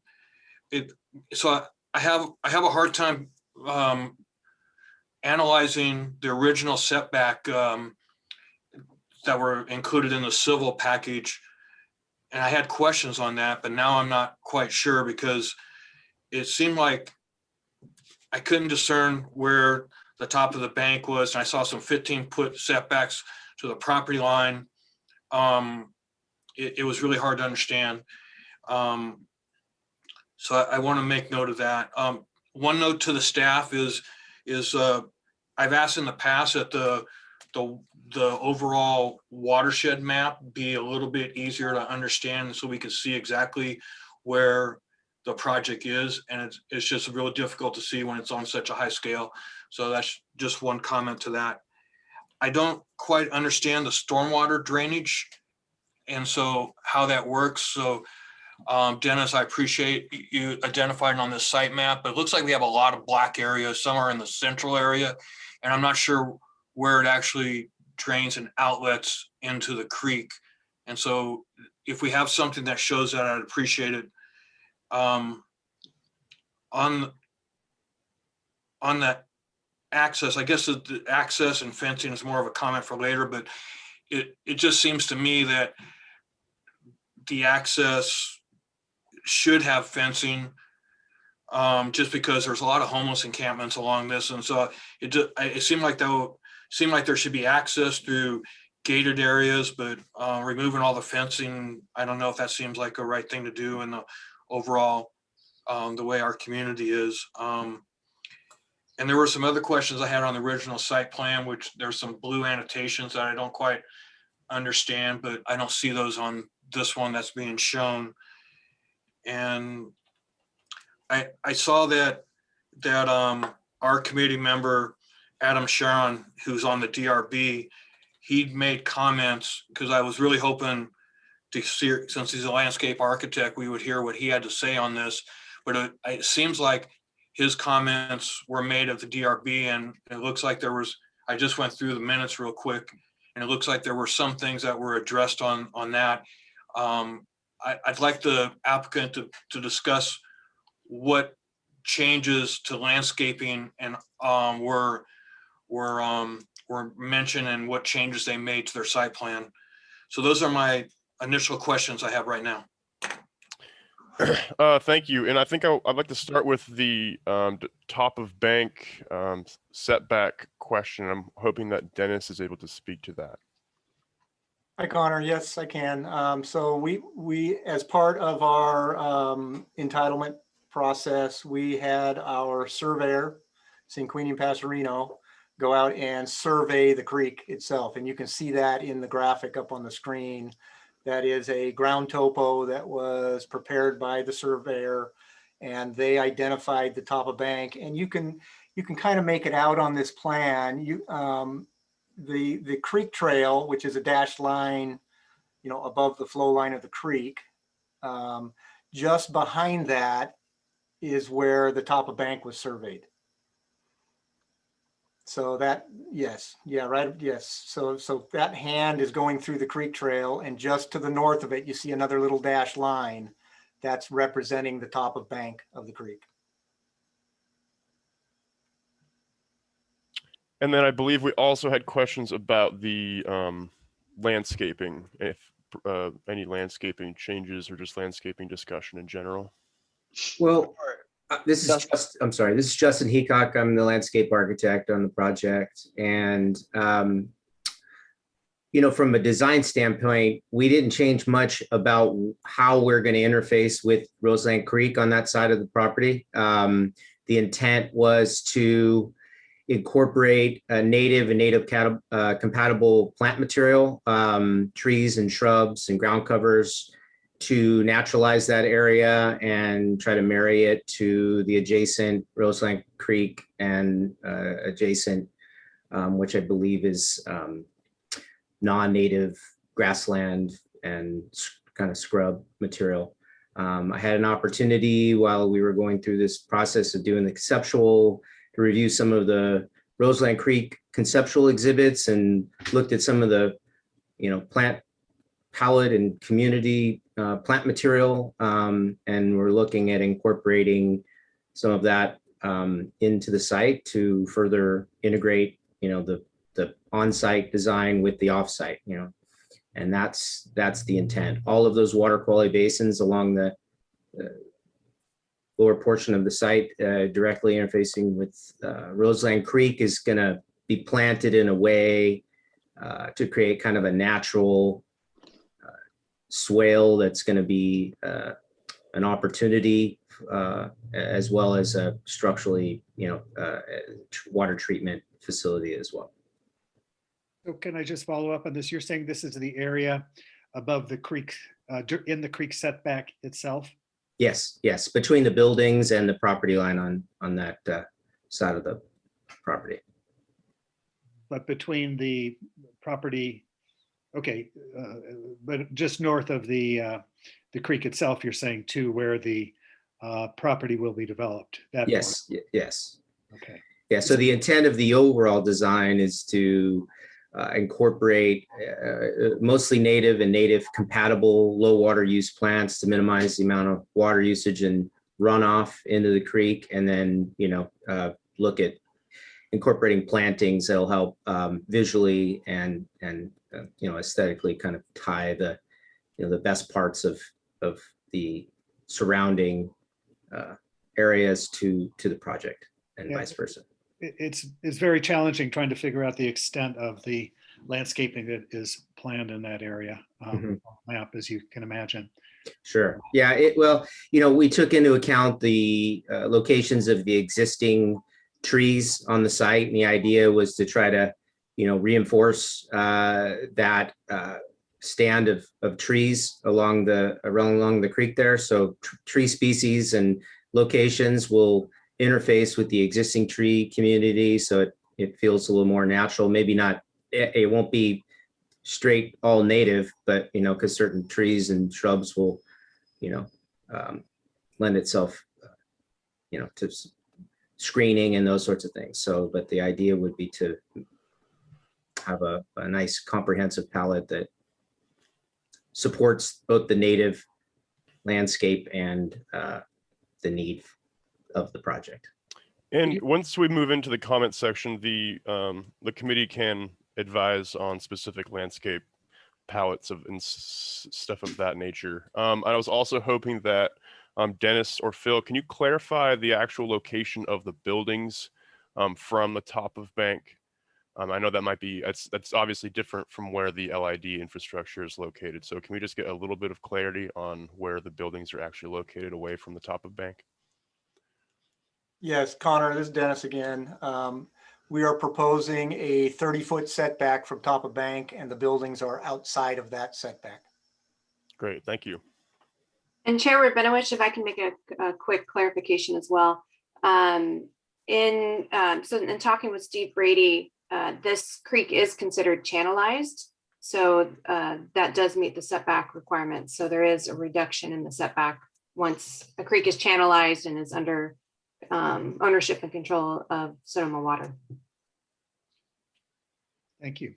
it, so I, I have, I have a hard time um, analyzing the original setback um, that were included in the civil package. And I had questions on that, but now I'm not quite sure because it seemed like I couldn't discern where the top of the bank was. And I saw some 15 foot setbacks to the property line. Um, it, it was really hard to understand. Um, so I, I want to make note of that. Um, one note to the staff is, is, uh, I've asked in the past that the, the, the overall watershed map be a little bit easier to understand so we can see exactly where the project is. And it's, it's just really difficult to see when it's on such a high scale. So that's just one comment to that. I don't quite understand the stormwater drainage. And so how that works. So um, Dennis, I appreciate you identifying on this site map, but it looks like we have a lot of black areas, some are in the central area. And I'm not sure where it actually drains and outlets into the creek. And so if we have something that shows that, I'd appreciate it. Um, on, on that access, I guess the, access and fencing is more of a comment for later, but it, it just seems to me that the access should have fencing um, just because there's a lot of homeless encampments along this. And so it, it seemed like that seemed like there should be access through gated areas, but uh, removing all the fencing, I don't know if that seems like a right thing to do in the overall, um, the way our community is. Um, and there were some other questions I had on the original site plan, which there's some blue annotations that I don't quite understand, but I don't see those on this one that's being shown. And I, I saw that, that, um, our committee member, Adam Sharon, who's on the DRB, he'd made comments, because I was really hoping to see, since he's a landscape architect, we would hear what he had to say on this. But it, it seems like his comments were made of the DRB and it looks like there was, I just went through the minutes real quick. And it looks like there were some things that were addressed on, on that. Um, I, I'd like the applicant to, to discuss what changes to landscaping and, um, were, were, um, were mentioned and what changes they made to their site plan. So those are my initial questions I have right now. Uh, thank you. And I think I, I'd like to start with the um, top of bank um, setback question. I'm hoping that Dennis is able to speak to that. Hi Connor, yes, I can. Um, so we, we, as part of our, um, entitlement process, we had our surveyor, St. Queenie and Passerino, go out and survey the creek itself. And you can see that in the graphic up on the screen. That is a ground topo that was prepared by the surveyor. And they identified the top of bank and you can, you can kind of make it out on this plan. You, um, the, the creek trail, which is a dashed line, you know, above the flow line of the creek. Um, just behind that is where the top of bank was surveyed. So that, yes, yeah, right, yes. So, so that hand is going through the creek trail and just to the north of it, you see another little dashed line that's representing the top of bank of the creek. And then I believe we also had questions about the um, landscaping, if uh, any landscaping changes or just landscaping discussion in general. Well, this is just, I'm sorry, this is Justin Heacock. I'm the landscape architect on the project. And, um, you know, from a design standpoint, we didn't change much about how we're going to interface with Roseland Creek on that side of the property. Um, the intent was to incorporate a native and native cat- uh, compatible plant material, um, trees and shrubs and ground covers to naturalize that area and try to marry it to the adjacent Roseland Creek and uh, adjacent, um, which I believe is um, non-native grassland and kind of scrub material. Um, I had an opportunity while we were going through this process of doing the conceptual to review some of the Roseland Creek conceptual exhibits and looked at some of the, you know, plant palette and community uh, plant material. Um, and we're looking at incorporating some of that um, into the site to further integrate, you know, the, the on-site design with the off-site, you know. And that's, that's the intent. All of those water quality basins along the uh, lower portion of the site, uh, directly interfacing with uh, Roseland Creek is gonna be planted in a way uh, to create kind of a natural swale that's gonna be uh, an opportunity uh, as well as a structurally, you know, uh, water treatment facility as well. So can I just follow up on this? You're saying this is the area above the creek, uh, in the creek setback itself? Yes, yes, between the buildings and the property line on, on that uh, side of the property. But between the property, okay, uh, but just north of the, uh, the creek itself, you're saying too, where the uh, property will be developed? that. Yes, yes. Okay, Yeah, so the intent of the overall design is to uh, incorporate uh, mostly native and native compatible low water use plants to minimize the amount of water usage and runoff into the creek. And then, you know, uh, look at incorporating plantings that'll help um, visually and, and, uh, you know, aesthetically kind of tie the, you know, the best parts of, of the surrounding uh, areas to, to the project and Yeah. vice versa. It's, it's very challenging trying to figure out the extent of the landscaping that is planned in that area. um, Mhm. Map, as you can imagine. Sure. Yeah, it, well, you know, we took into account the uh, locations of the existing trees on the site. And the idea was to try to, you know, reinforce uh, that uh, stand of, of trees along the, along the creek there. So tr- tree species and locations will interface with the existing tree community. So it, it feels a little more natural, maybe not, it, it won't be straight all native, but you know, because certain trees and shrubs will, you know, um, lend itself, uh, you know, to screening and those sorts of things. So, but the idea would be to have a, a nice comprehensive palette that supports both the native landscape and uh, the need of the project. And once we move into the comment section, the, um, the committee can advise on specific landscape palettes of and stuff of that nature. Um, I was also hoping that, um, Dennis or Phil, can you clarify the actual location of the buildings, um, from the top of bank? Um, I know that might be, that's, that's obviously different from where the LID infrastructure is located. So can we just get a little bit of clarity on where the buildings are actually located away from the top of bank? Yes, Connor, this is Dennis again. Um, We are proposing a 30-foot setback from top of bank and the buildings are outside of that setback. Great, thank you. And Chair Rabinowitz, if I can make a, a quick clarification as well. Um, in, um, so in talking with Steve Brady, uh, this creek is considered channelized. So, uh, that does meet the setback requirements. So there is a reduction in the setback once a creek is channelized and is under, um, ownership and control of Sonoma Water. Thank you.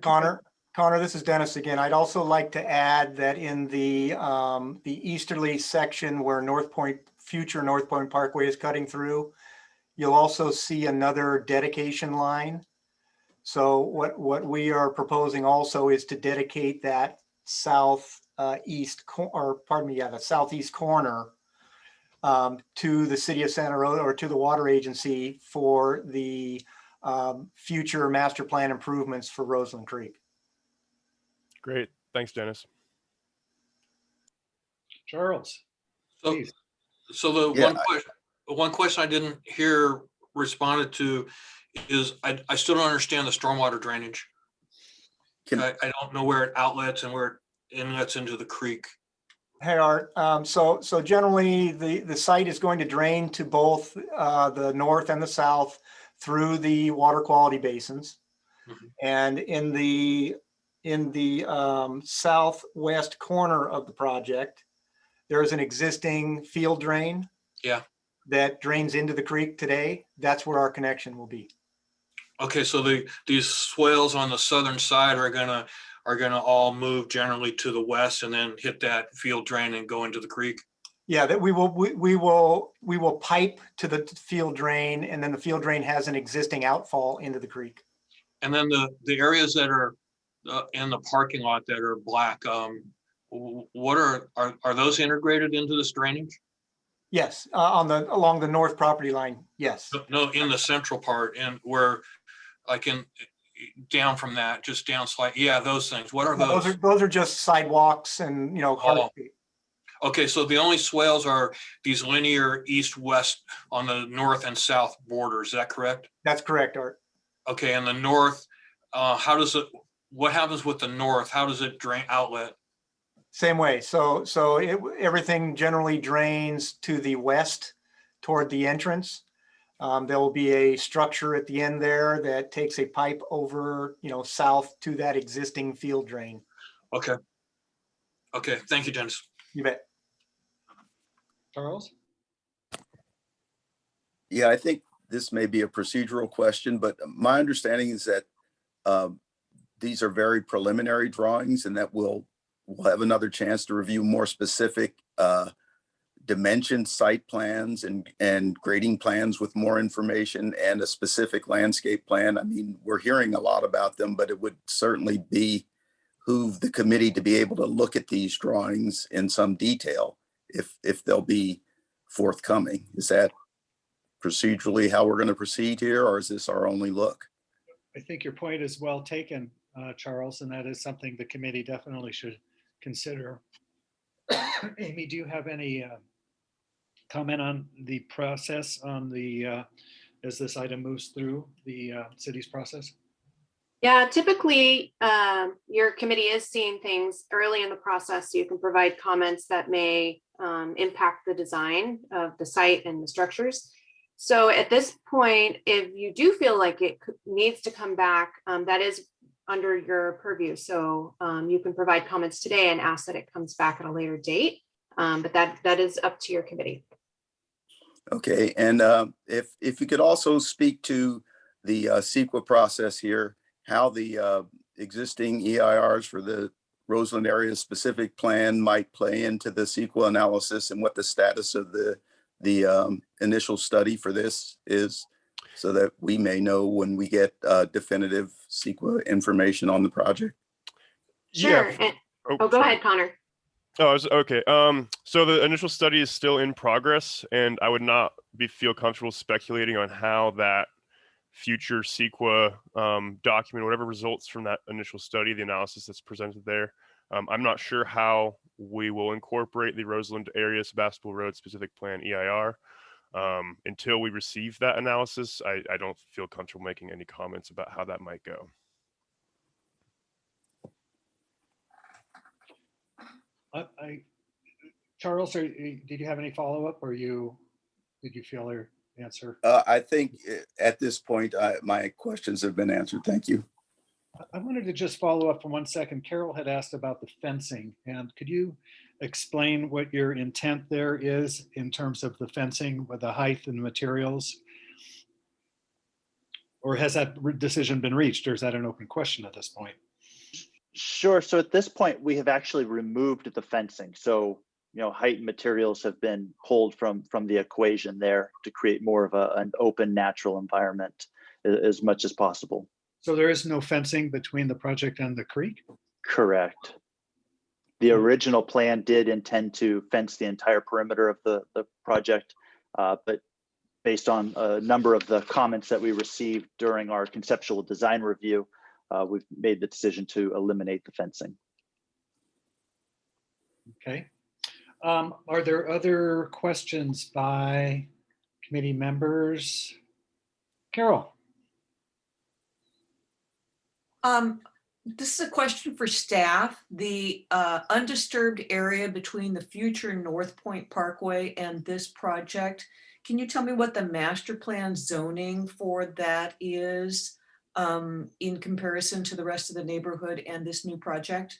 Connor, Connor, this is Dennis again. I'd also like to add that in the, um, the easterly section where North Point, future North Point Parkway is cutting through, you'll also see another dedication line. So what, what we are proposing also is to dedicate that south, uh, east, or pardon me, yeah, the southeast corner um, to the city of Santa Rosa or to the water agency for the um, future master plan improvements for Roseland Creek. Great, thanks, Dennis. Charles, So, please. so the Yeah, one question, one question I didn't hear responded to is I, I still don't understand the stormwater drainage. Can- I, I don't know where it outlets and where it inlets into the creek. Hey, Art, um, so, so generally, the, the site is going to drain to both, uh, the north and the south through the water quality basins. Mhm. And in the, in the, um, southwest corner of the project, there is an existing field drain. Yeah. That drains into the creek today. That's where our connection will be. Okay, so the, these swales on the southern side are gonna, are gonna all move generally to the west and then hit that field drain and go into the creek? Yeah, that we will, we, we will, we will pipe to the field drain and then the field drain has an existing outfall into the creek. And then the, the areas that are uh, in the parking lot that are black, um, what are, are, are those integrated into this drainage? Yes, uh, on the, along the north property line, yes. No, in the central part and where, like in, down from that, just down slight, yeah, those things. What are Those are, those? those are just sidewalks and, you know, Oh. Okay, so the only swales are these linear east-west on the north and south borders, is that correct? That's correct, Art. Okay, and the north, uh, how does it, what happens with the north? How does it drain outlet? Same way. So, so it, everything generally drains to the west toward the entrance. Um, there will be a structure at the end there that takes a pipe over, you know, south to that existing field drain. Okay. Okay, thank you, Dennis. You bet. Charles? Yeah, I think this may be a procedural question, but my understanding is that um, these are very preliminary drawings and that we'll, we'll have another chance to review more specific uh, dimension site plans and, and grading plans with more information and a specific landscape plan. I mean, we're hearing a lot about them, but it would certainly be who the committee to be able to look at these drawings in some detail if, if they'll be forthcoming. Is that procedurally how we're going to proceed here, or is this our only look? I think your point is well taken, uh, Charles, and that is something the committee definitely should consider. (coughs) Amy, do you have any uh, comment on the process on the, uh, as this item moves through the uh, city's process? Yeah, typically, um, your committee is seeing things early in the process. so You can provide comments that may um, impact the design of the site and the structures. So at this point, if you do feel like it needs to come back, um, that is under your purview. So um, you can provide comments today and ask that it comes back at a later date. Um, But that, that is up to your committee. Okay, and uh, if, if you could also speak to the uh, CEQA process here, how the uh, existing EIRs for the Roseland area specific plan might play into the CEQA analysis and what the status of the, the um, initial study for this is, so that we may know when we get uh, definitive CEQA information on the project. Sure. and- Oh, go sorry. ahead, Connor. Oh, I was- okay. Um, so the initial study is still in progress, and I would not be feel comfortable speculating on how that future CEQA um, document, whatever results from that initial study, the analysis that's presented there. Um, I'm not sure how we will incorporate the Roseland area Sebastopol Road specific plan EIR. Um, until we receive that analysis, I, I don't feel comfortable making any comments about how that might go. I, I- Charles, are did you have any follow-up or you, did you feel your answer? Uh, I think uh, at this point, I, my questions have been answered. Thank you. I- I wanted to just follow up for one second. Carol had asked about the fencing and could you explain what your intent there is in terms of the fencing with the height and materials? Or has that decision been reached or is that an open question at this point? Sure. So at this point, we have actually removed the fencing. So, you know, height and materials have been pulled from, from the equation there to create more of a, an open, natural environment as much as possible. So there is no fencing between the project and the creek? Correct. The original plan did intend to fence the entire perimeter of the, the project, uh, but based on a number of the comments that we received during our conceptual design review, uh, we've made the decision to eliminate the fencing. Okay. Um, Are there other questions by committee members? Carol? Um, this is a question for staff. The uh, undisturbed area between the future North Point Parkway and this project. Can you tell me what the master plan zoning for that is um, in comparison to the rest of the neighborhood and this new project?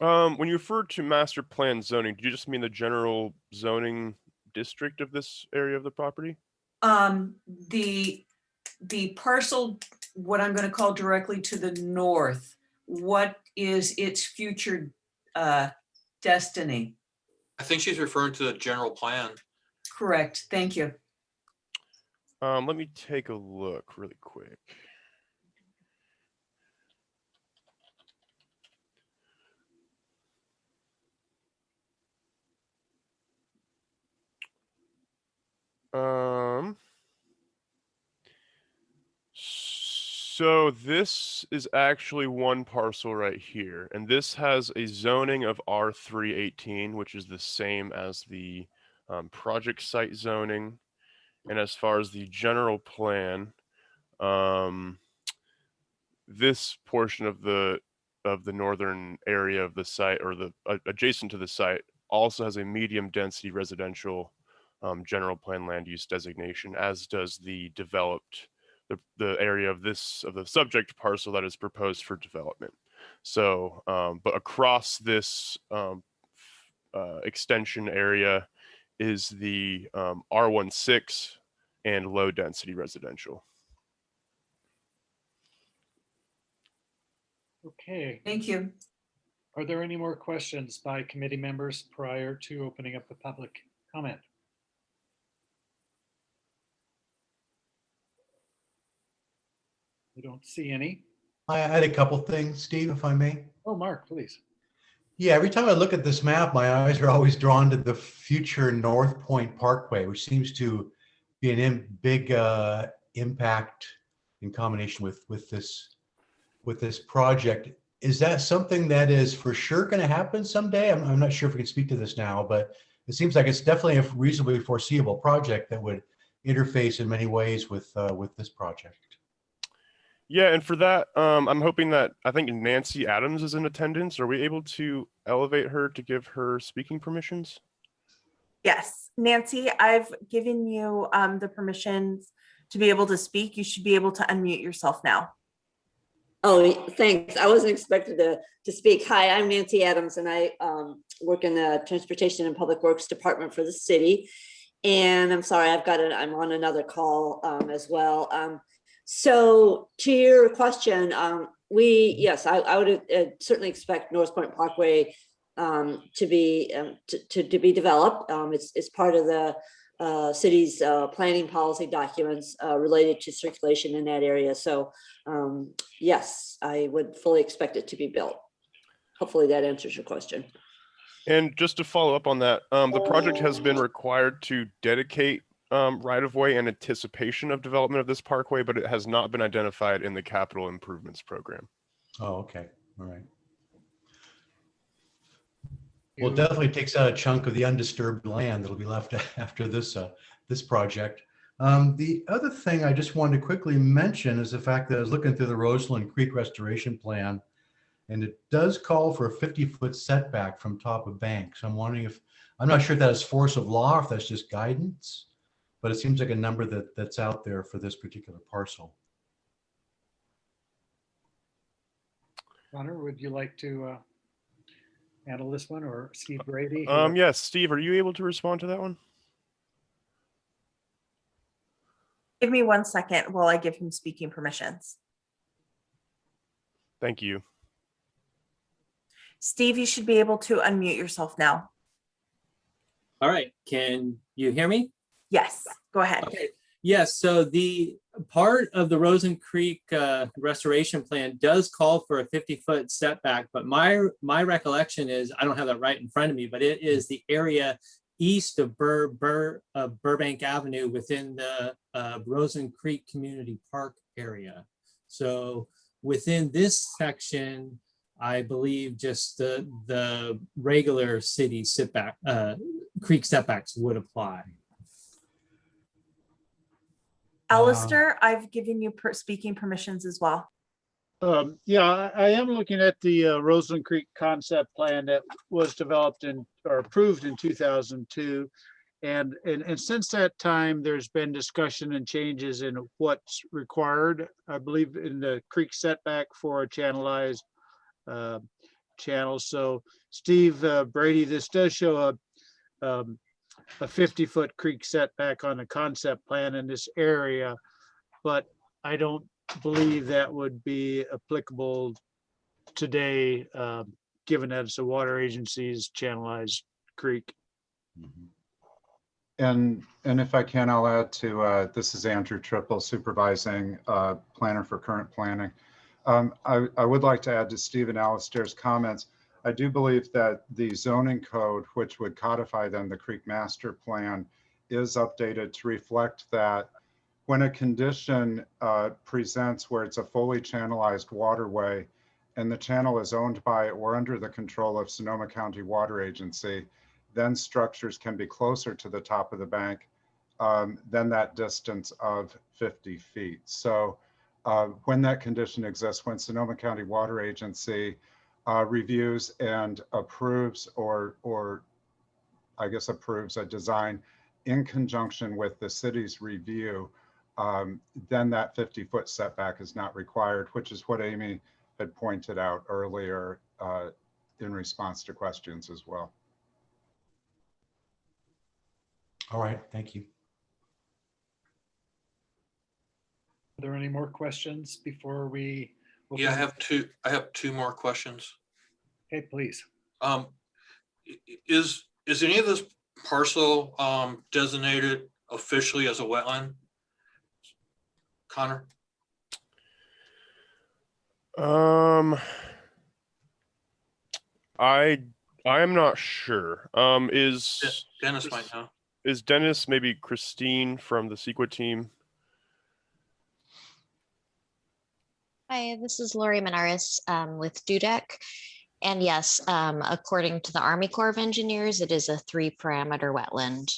Um, when you refer to master plan zoning, do you just mean the general zoning district of this area of the property? Um, the, the parcel, what I'm gonna call directly to the north, what is its future uh, Destiny. I think she's referring to the general plan. Correct. Thank you. Um, let me take a look really quick. Um. So this is actually one parcel right here, and this has a zoning of R three eighteen, which is the same as the um, project site zoning. And as far as the general plan, um, this portion of the of the northern area of the site or the uh, adjacent to the site also has a medium density residential um, general plan land use designation, as does the developed the, the area of this of the subject parcel that is proposed for development. So, um, but across this um, uh, extension area is the um, R16 and low density residential. Okay, Thank you. are there any more questions by committee members prior to opening up the public comment? I don't see any. I had a couple things, Steve, if I may. Oh, Mark, please. Yeah, every time I look at this map, my eyes are always drawn to the future North Point Parkway, which seems to be an im- big uh, impact in combination with with this with this project. Is that something that is for sure going to happen someday? I'm, I'm not sure if we can speak to this now, but it seems like it's definitely a reasonably foreseeable project that would interface in many ways with uh, with this project. Yeah, and for that, um, I'm hoping that I think Nancy Adams is in attendance. Are we able to elevate her to give her speaking permissions? Yes, Nancy, I've given you um, the permissions to be able to speak. You should be able to unmute yourself now. Oh, thanks. I wasn't expected to, to speak. Hi, I'm Nancy Adams and I um, work in the Transportation and Public Works Department for the city. And I'm sorry, I've got it, I'm on another call um, as well. Um, so to your question, um, we, yes, I, I would uh, certainly expect North Point Parkway um, to be, um, to, to, to be developed. Um, it's, it's part of the uh, city's uh, planning policy documents uh, related to circulation in that area. So um, yes, I would fully expect it to be built. Hopefully that answers your question. And just to follow up on that, um, the project has been required to dedicate um, right of way in anticipation of development of this parkway, but it has not been identified in the capital improvements program. Oh, okay, all right. Well, it definitely takes out a chunk of the undisturbed land that'll be left (laughs) after this, uh, this project. Um, the other thing I just wanted to quickly mention is the fact that I was looking through the Roseland Creek Restoration Plan, and it does call for a 50-foot setback from top of bank. So I'm wondering if, I'm not sure if that is force of law, or if that's just guidance, but it seems like a number that, that's out there for this particular parcel. Connor, would you like to uh, handle this one or Steve Brady? Um, yes, Steve, are you able to respond to that one? Give me one second while I give him speaking permissions. Thank you. Steve, you should be able to unmute yourself now. All right, can you hear me? Yes, go ahead. Okay, yes, so the part of the Roseland Creek uh, restoration plan does call for a 50-foot setback, but my, my recollection is, I don't have that right in front of me, but it is the area east of Bur, Bur, uh, Burbank Avenue within the uh, Roseland Creek Community Park area. So within this section, I believe just the, the regular city setback, uh, creek setbacks would apply. Alistair, I've given you per- speaking permissions as well. Um, yeah, I, I am looking at the uh, Roseland Creek concept plan that was developed and or approved in two thousand two. And, and, and since that time, there's been discussion and changes in what's required, I believe in the creek setback for a channelized uh, channel. So Steve uh, Brady, this does show a, um, a 50-foot creek setback on the concept plan in this area, but I don't believe that would be applicable today um, given that it's a water agency's channelized creek. And, and if I can, I'll add to, uh, this is Andrew Trippel supervising, uh, planner for current planning. Um, I, I would like to add to Stephen Alistair's comments. I do believe that the zoning code, which would codify then the Creek Master Plan, is updated to reflect that when a condition, uh, presents where it's a fully channelized waterway and the channel is owned by or under the control of Sonoma County Water Agency, then structures can be closer to the top of the bank um, than that distance of 50 feet. So uh, when that condition exists, when Sonoma County Water Agency uh, reviews and approves or, or I guess approves a design in conjunction with the city's review, um, then that 50 foot setback is not required, which is what Amy had pointed out earlier uh, in response to questions as well. All right, thank you. Are there any more questions before we? Yeah, I have two, I have two more questions. Okay, please. Um, i- i- is, is any of this parcel, um, designated officially as a wetland? Connor? Um, I I am not sure. Um, is Dennis might know. is Dennis maybe Christine from the CEQA team? Hi, this is Lori Menaris um, with Dudek. And yes, um, according to the Army Corps of Engineers, it is a three parameter wetland.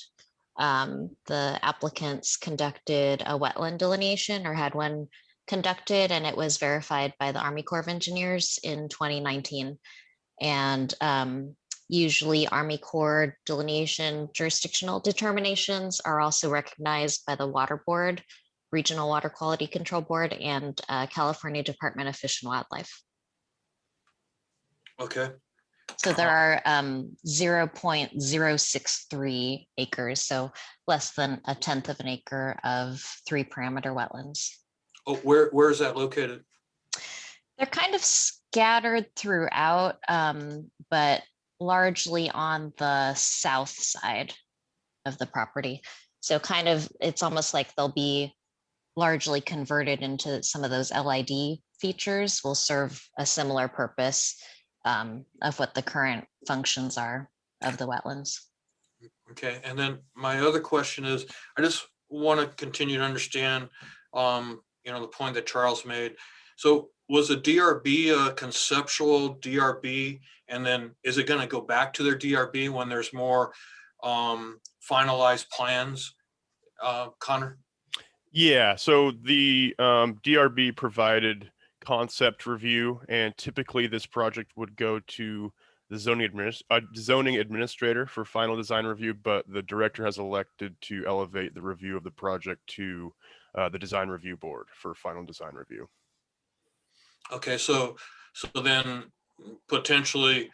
Um, the applicants conducted a wetland delineation or had one conducted and it was verified by the Army Corps of Engineers in 2019. And um, usually Army Corps delineation jurisdictional determinations are also recognized by the Water Board Regional Water Quality Control Board and uh, California Department of Fish and Wildlife. Okay, So there are um, 0.063 acres, so less than a tenth of an acre of three parameter wetlands. oh, where, where is that located? They're kind of scattered throughout, um, but largely on the south side of the property. So kind of, it's almost like they'll be largely converted into some of those LID features will serve a similar purpose um, of what the current functions are of the wetlands. Okay, and then my other question is, I just want to continue to understand, um, you know, the point that Charles made. So was the DRB a conceptual DRB? And then is it going to go back to their DRB when there's more, um, finalized plans? Uh, Connor? Yeah, so the um, DRB provided concept review, and typically this project would go to the zoning adminis- uh, zoning administrator for final design review, but the director has elected to elevate the review of the project to uh, the design review board for final design review. Okay, so, so then potentially,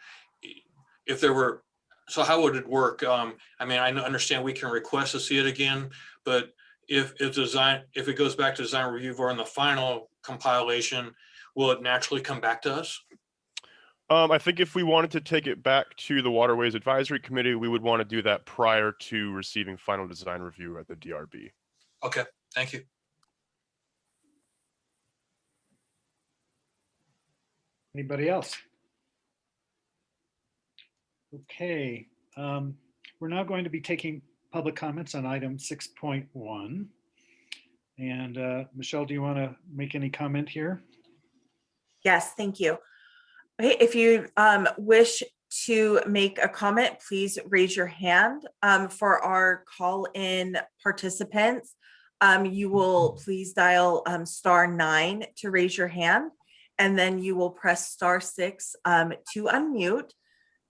if there were, so how would it work? Um, I mean, I understand we can request to see it again, but if, if design, if it goes back to design review or in the final compilation, will it naturally come back to us? Um, I think if we wanted to take it back to the Waterways Advisory Committee, we would want to do that prior to receiving final design review at the DRB. Okay, thank you. Anybody else? Okay, um, we're now going to be taking public comments on item six point one. And uh, Michelle, do you want to make any comment here? Yes, thank you. If you um, wish to make a comment, please raise your hand. Um, For our call-in participants, um, you will please dial um, star nine to raise your hand. And then you will press star six um, to unmute.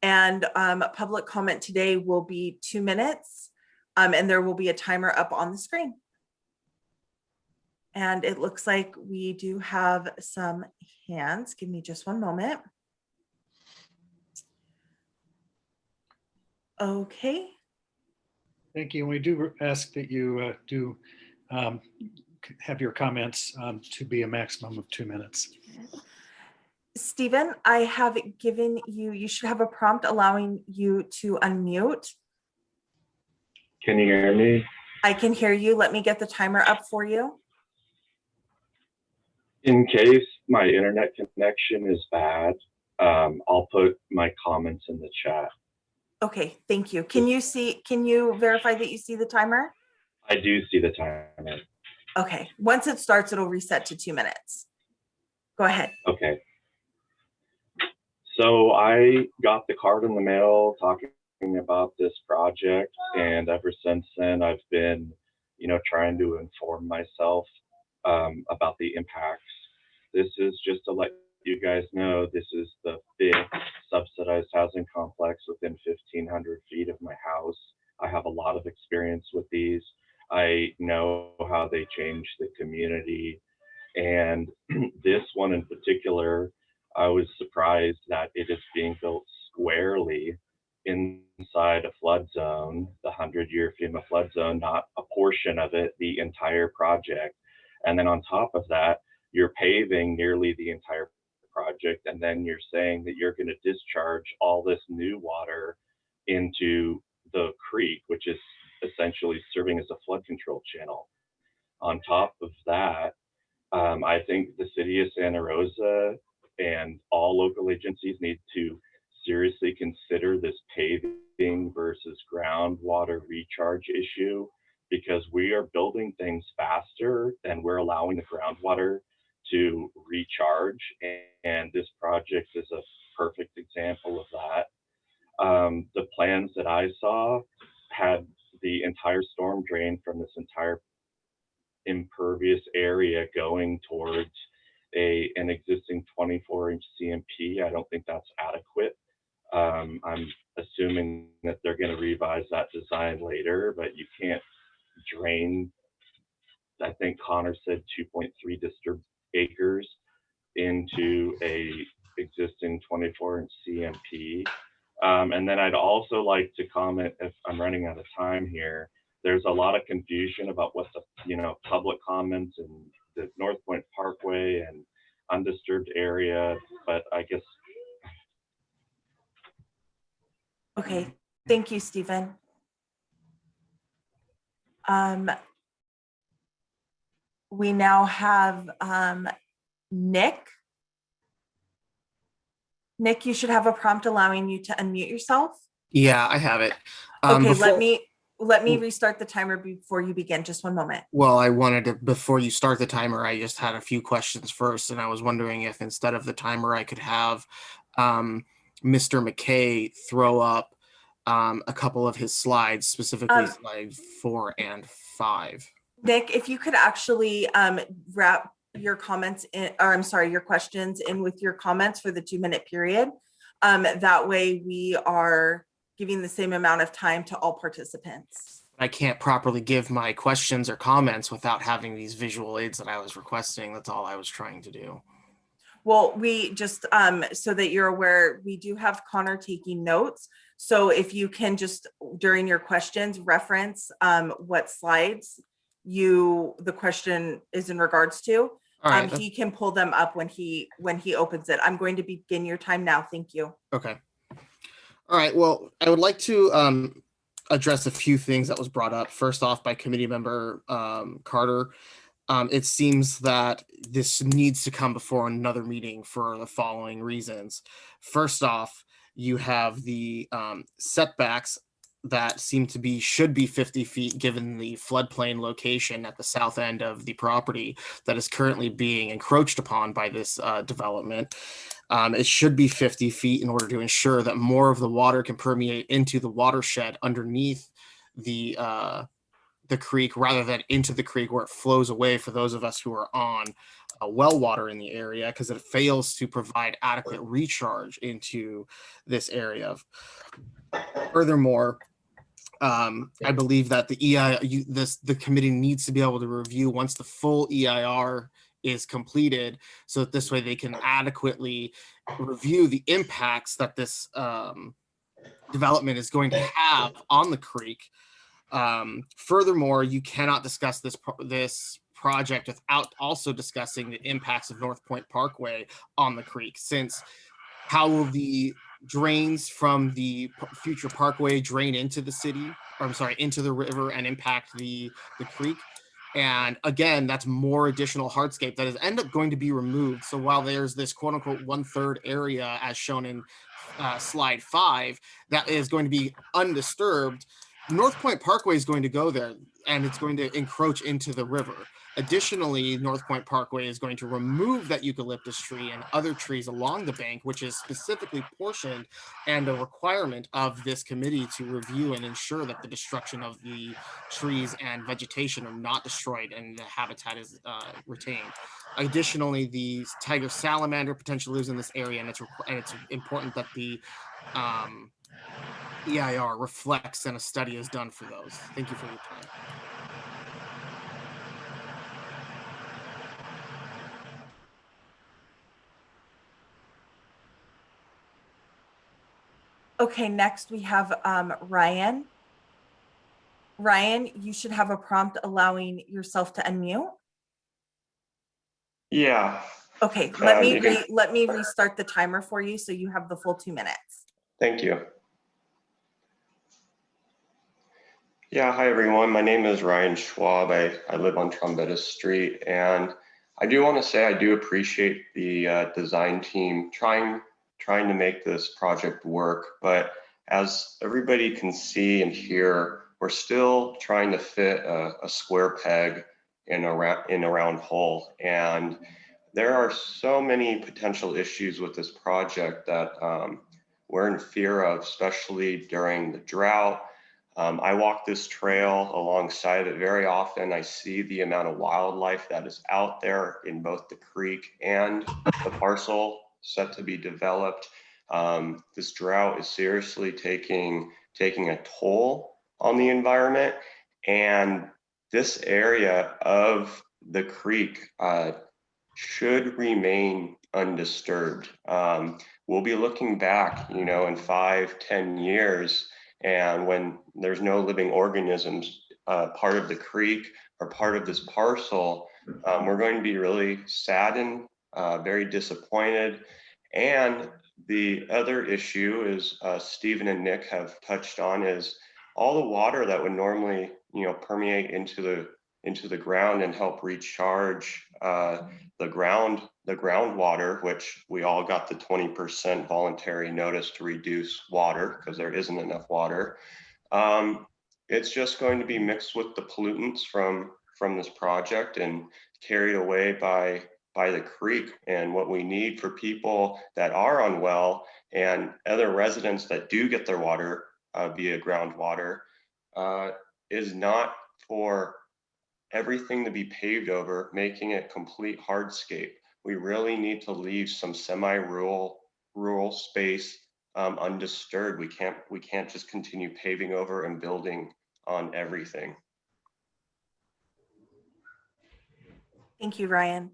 And um, public comment today will be two minutes. Um, And there will be a timer up on the screen. And it looks like we do have some hands. Give me just one moment. Okay, Thank you. And we do ask that you uh, do um, have your comments um, to be a maximum of two minutes. Stephen, I have given you, you should have a prompt allowing you to unmute. Can you hear me? I can hear you. Let me get the timer up for you. In case my internet connection is bad, um, I'll put my comments in the chat. Okay, thank you. Can you see, can you verify that you see the timer? I do see the timer. Okay, once it starts, it'll reset to two minutes. Go ahead. Okay. So I got the card in the mail talking about this project, and ever since then, I've been, you know, trying to inform myself um, about the impacts. This is just to let you guys know, this is the fifth subsidized housing complex within 1,500 feet of my house. I have a lot of experience with these. I know how they change the community. And (clears throat) this one in particular, I was surprised that it is being built squarely inside a flood zone, the 100 year FEMA flood zone, not a portion of it, the entire project. And then on top of that, you're paving nearly the entire project. And then you're saying that you're going to discharge all this new water into the creek, which is essentially serving as a flood control channel. On top of that, um, I think the city of Santa Rosa and all local agencies need to seriously consider this paving versus groundwater recharge issue because we are building things faster and we're allowing the groundwater to recharge. And this project is a perfect example of that. Um, the plans that I saw had the entire storm drain from this entire impervious area going towards a an existing 24 inch CMP. I don't think that's adequate. Um, I'm assuming that they're going to revise that design later, but you can't drain. I think Connor said 2.3 disturbed acres into a existing 24 inch CMP. Um, and then I'd also like to comment if I'm running out of time here. There's a lot of confusion about what the you know public comments and the North Point Parkway and undisturbed area, but I guess Okay, thank you, Stephen. Um, we now have um, Nick. Nick, you should have a prompt allowing you to unmute yourself. Yeah, I have it. Um, Okay, let me, let me restart the timer before you begin. Just one moment. Well, I wanted to, before you start the timer, I just had a few questions first, and I was wondering if instead of the timer, I could have um, Mr. McKay throw up um, a couple of his slides, specifically Um, slide four and five. Nick, if you could actually um, wrap your comments in, or I'm sorry, your questions in with your comments for the two minute period. Um, that way we are giving the same amount of time to all participants. I can't properly give my questions or comments without having these visual aids that I was requesting. That's all I was trying to do. Well, we just, um, so that you're aware, we do have Connor taking notes. So if you can just during your questions reference um, what slides you, the question is in regards to. All right, Um, he can pull them up when he, when he opens it. I'm going to begin your time now. Thank you. Okay. All right. Well, I would like to um, address a few things that was brought up. First off, by committee member um, Carter. Um, it seems that this needs to come before another meeting for the following reasons. First off, you have the um, setbacks that seem to be should be 50 feet given the floodplain location at the south end of the property that is currently being encroached upon by this uh, development. Um, it should be 50 feet in order to ensure that more of the water can permeate into the watershed underneath the uh, the creek rather than into the creek where it flows away for those of us who are on uh, well water in the area because it fails to provide adequate recharge into this area. Furthermore, um, I believe that the EI, you, this, the committee needs to be able to review once the full EIR is completed, so that this way they can adequately review the impacts that this um, development is going to have on the creek. Um, furthermore, you cannot discuss this this project without also discussing the impacts of North Point Parkway on the creek, since how will the drains from the future parkway drain into the city, or I'm sorry, into the river and impact the, the creek? And again, that's more additional hardscape that is end up going to be removed. So while there's this quote unquote one third area as shown in uh, slide five, that is going to be undisturbed, North Point Parkway is going to go there and it's going to encroach into the river. Additionally, North Point Parkway is going to remove that eucalyptus tree and other trees along the bank, which is specifically portioned and a requirement of this committee to review and ensure that the destruction of the trees and vegetation are not destroyed and the habitat is uh, retained. Additionally, the tiger salamander potentially lives in this area and it's, and it's important that the um, EIR reflects and a study is done for those. Thank you for your time. Okay, next we have um, Ryan. Ryan, you should have a prompt allowing yourself to unmute. Yeah, Okay, let Uh, me, can- let me restart the timer for you so you have the full two minutes. thank you. Yeah, hi everyone. My name is Ryan Schwab. I, I live on Trombetta Street and I do want to say I do appreciate the uh, design team trying trying to make this project work, but as everybody can see and hear, we're still trying to fit a, a square peg in a round in a round hole. And there are so many potential issues with this project that um, we're in fear of, especially during the drought. Um, I walk this trail alongside it very often. I see the amount of wildlife that is out there in both the creek and the parcel set to be developed. Um, this drought is seriously taking taking a toll on the environment, and this area of the creek uh, should remain undisturbed. Um, we'll be looking back, you know, in five, ten years, and when there's no living organisms uh, part of the creek or part of this parcel, um, we're going to be really saddened, uh, very disappointed. And the other issue is uh, Stephen and Nick have touched on is all the water that would normally, you know, permeate into the into the ground and help recharge uh, the ground the groundwater, which we all got the 20% voluntary notice to reduce water because there isn't enough water. Um, it's just going to be mixed with the pollutants from from this project and carried away by by the creek and what we need for people that are unwell and other residents that do get their water uh, via groundwater uh, is not for everything to be paved over, making it complete hardscape. We really need to leave some semi-rural rural space um, undisturbed. We can't we can't just continue paving over and building on everything. Thank you, Ryan.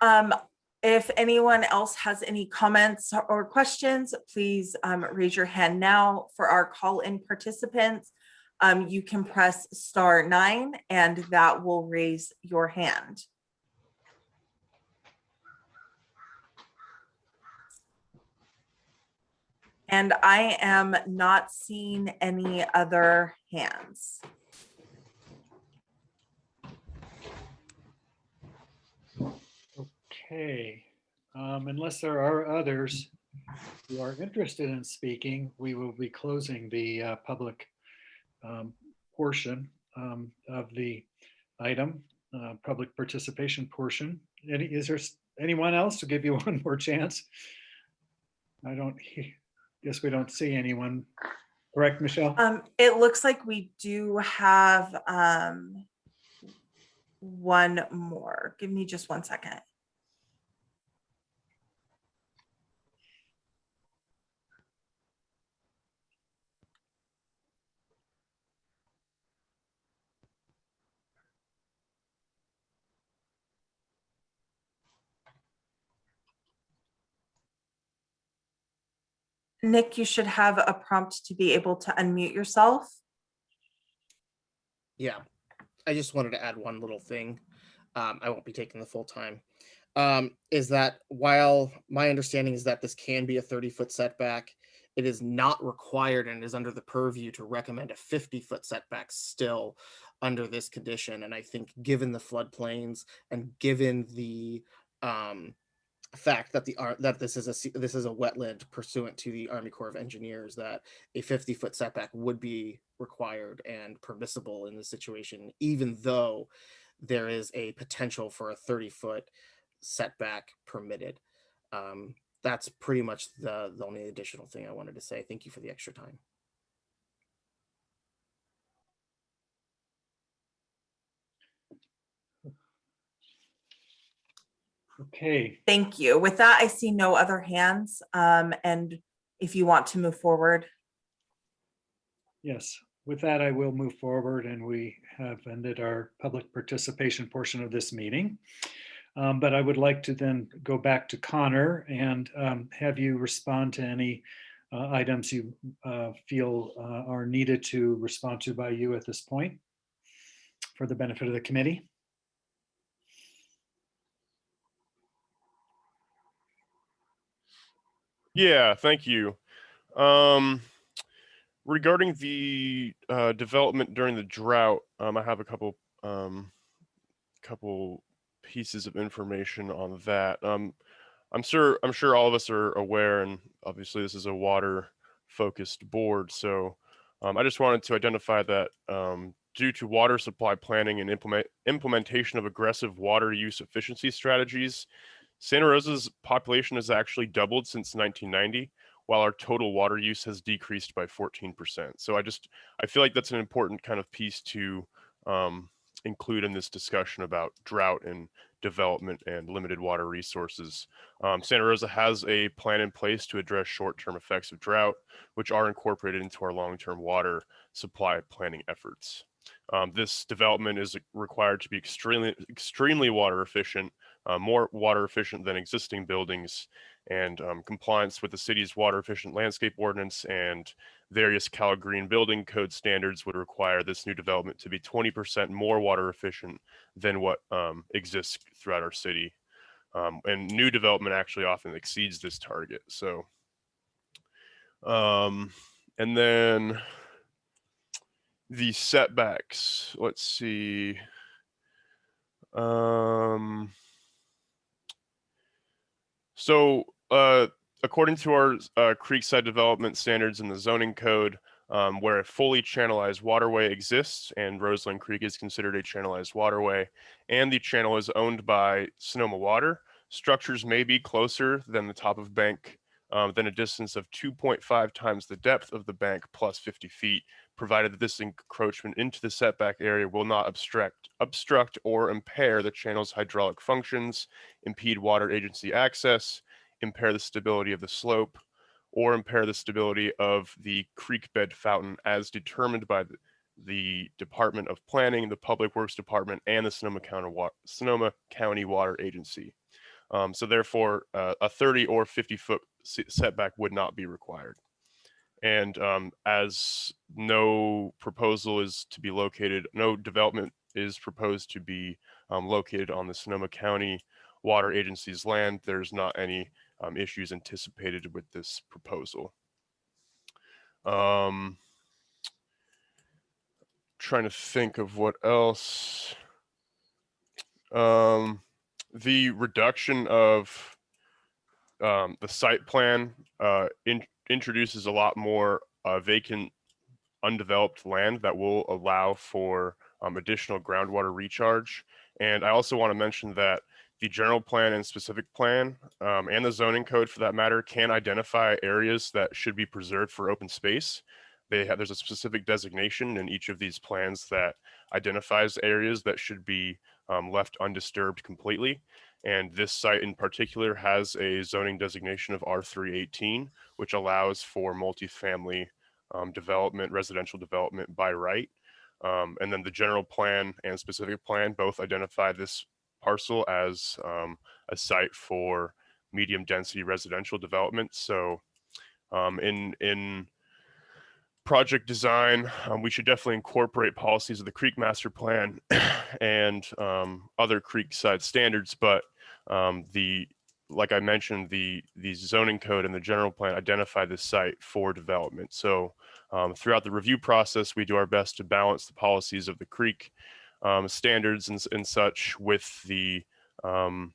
Um, if anyone else has any comments or questions, please um, raise your hand now. For our call-in participants, um, you can press star nine and that will raise your hand. And I am not seeing any other hands. Okay, um, unless there are others who are interested in speaking, we will be closing the uh, public um, portion um, of the item, uh, public participation portion. Any, is there anyone else to give you (laughs) one more chance? I don't, guess we don't see anyone. Correct, Michelle? Um, it looks like we do have, um, one more. Give me just one second. Nick, you should have a prompt to be able to unmute yourself. Yeah. I just wanted to add one little thing. Um, I won't be taking the full time. Um, is that while my understanding is that this can be a 30 foot setback, it is not required and is under the purview to recommend a 50 foot setback still under this condition. And I think given the floodplains and given the um, fact that the that this is a this is a wetland pursuant to the Army Corps of Engineers that a 50 foot setback would be required and permissible in this situation, even though there is a potential for a 30 foot setback permitted. Um, that's pretty much the, the only additional thing I wanted to say. Thank you for the extra time. Okay, Thank you. With that, I see no other hands. Um, and if you want to move forward, yes. With that, I will move forward and we have ended our public participation portion of this meeting. Um, But I would like to then go back to Connor and um, have you respond to any uh, items you uh, feel uh, are needed to respond to by you at this point for the benefit of the committee. Yeah, thank you. Um, regarding the uh, development during the drought, um, I have a couple um, couple pieces of information on that. Um, I'm sure I'm sure all of us are aware, and obviously this is a water focused board. So um, I just wanted to identify that um, due to water supply planning and implement implementation of aggressive water use efficiency strategies, Santa Rosa's population has actually doubled since 1990, while our total water use has decreased by 14%. So I just, I feel like that's an important kind of piece to um, include in this discussion about drought and development and limited water resources. Um, Santa Rosa has a plan in place to address short-term effects of drought, which are incorporated into our long-term water supply planning efforts. Um, this development is required to be extremely, extremely water efficient, uh, more water efficient than existing buildings, and um, compliance with the city's water efficient landscape ordinance and various Cal Green building code standards would require this new development to be 20% more water efficient than what um, exists throughout our city. Um, and new development actually often exceeds this target. So, um, and then the setbacks, let's see. Um, so, uh, according to our uh, creekside development standards in the zoning code, um, where a fully channelized waterway exists and Roseland Creek is considered a channelized waterway, and the channel is owned by Sonoma Water, structures may be closer than the top of bank um, than a distance of 2.5 times the depth of the bank plus 50 feet, provided that this encroachment into the setback area will not obstruct, obstruct or impair the channel's hydraulic functions, impede water agency access, impair the stability of the slope, or impair the stability of the creek bed fountain as determined by the, the Department of Planning, the Public Works Department, and the Sonoma County, Sonoma County Water Agency. Um, so therefore, uh, a 30 or 50 foot setback would not be required. And um, as no proposal is to be located, no development is proposed to be um, located on the Sonoma County Water Agency's land, there's not any um, issues anticipated with this proposal. Um, trying to think of what else. Um, the reduction of um, the site plan uh, in, introduces a lot more uh, vacant, undeveloped land that will allow for um, additional groundwater recharge. And I also want to mention that the general plan and specific plan um, and the zoning code for that matter can identify areas that should be preserved for open space. They have, there's a specific designation in each of these plans that identifies areas that should be um, left undisturbed completely. And this site in particular has a zoning designation of R318, which allows for multifamily um, development, residential development by right. Um, and then the general plan and specific plan both identify this parcel as um, a site for medium density residential development. So um, in, in project design, um, we should definitely incorporate policies of the Creek Master Plan (clears throat) and um, other creek side standards. But um, the, like I mentioned, the the zoning code and the general plan identify this site for development. So um, throughout the review process, we do our best to balance the policies of the creek um, standards and, and such with the um,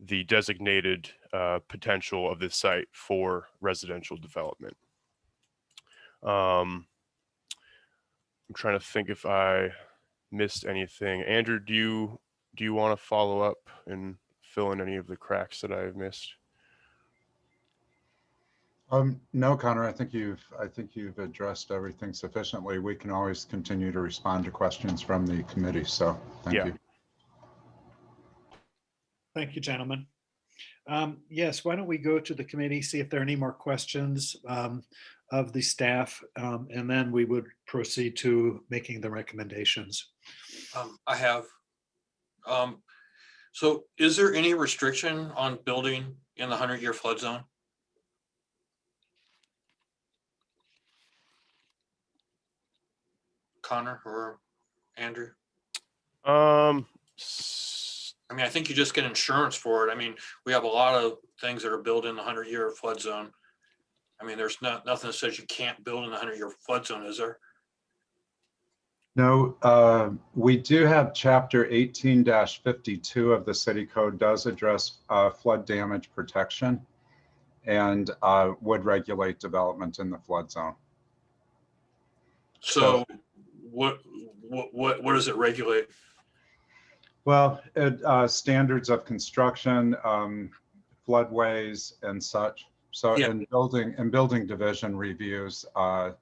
the designated uh, potential of this site for residential development. Um, I'm trying to think if I missed anything. Andrew, do you do you want to follow up and fill in any of the cracks that I've missed? Um, no, Connor, I think you've, I think you've addressed everything sufficiently. We can always continue to respond to questions from the committee, so thank Yeah. you. Thank you, gentlemen. Um, Yes, why don't we go to the committee, see if there are any more questions um, of the staff, um, and then we would proceed to making the recommendations. Um, I have. So is there any restriction on building in the hundred year flood zone? Connor or Andrew? Um, I mean, I think you just get insurance for it. I mean, we have a lot of things that are built in the hundred year flood zone. I mean, there's not, nothing that says you can't build in the hundred year flood zone, is there? No, uh, we do have chapter eighteen fifty-two of the city code does address uh, flood damage protection and uh, would regulate development in the flood zone. So what, what, what, what does it regulate? Well, it, uh, standards of construction, um, floodways and such. So Yeah. in building, in building division reviews, uh,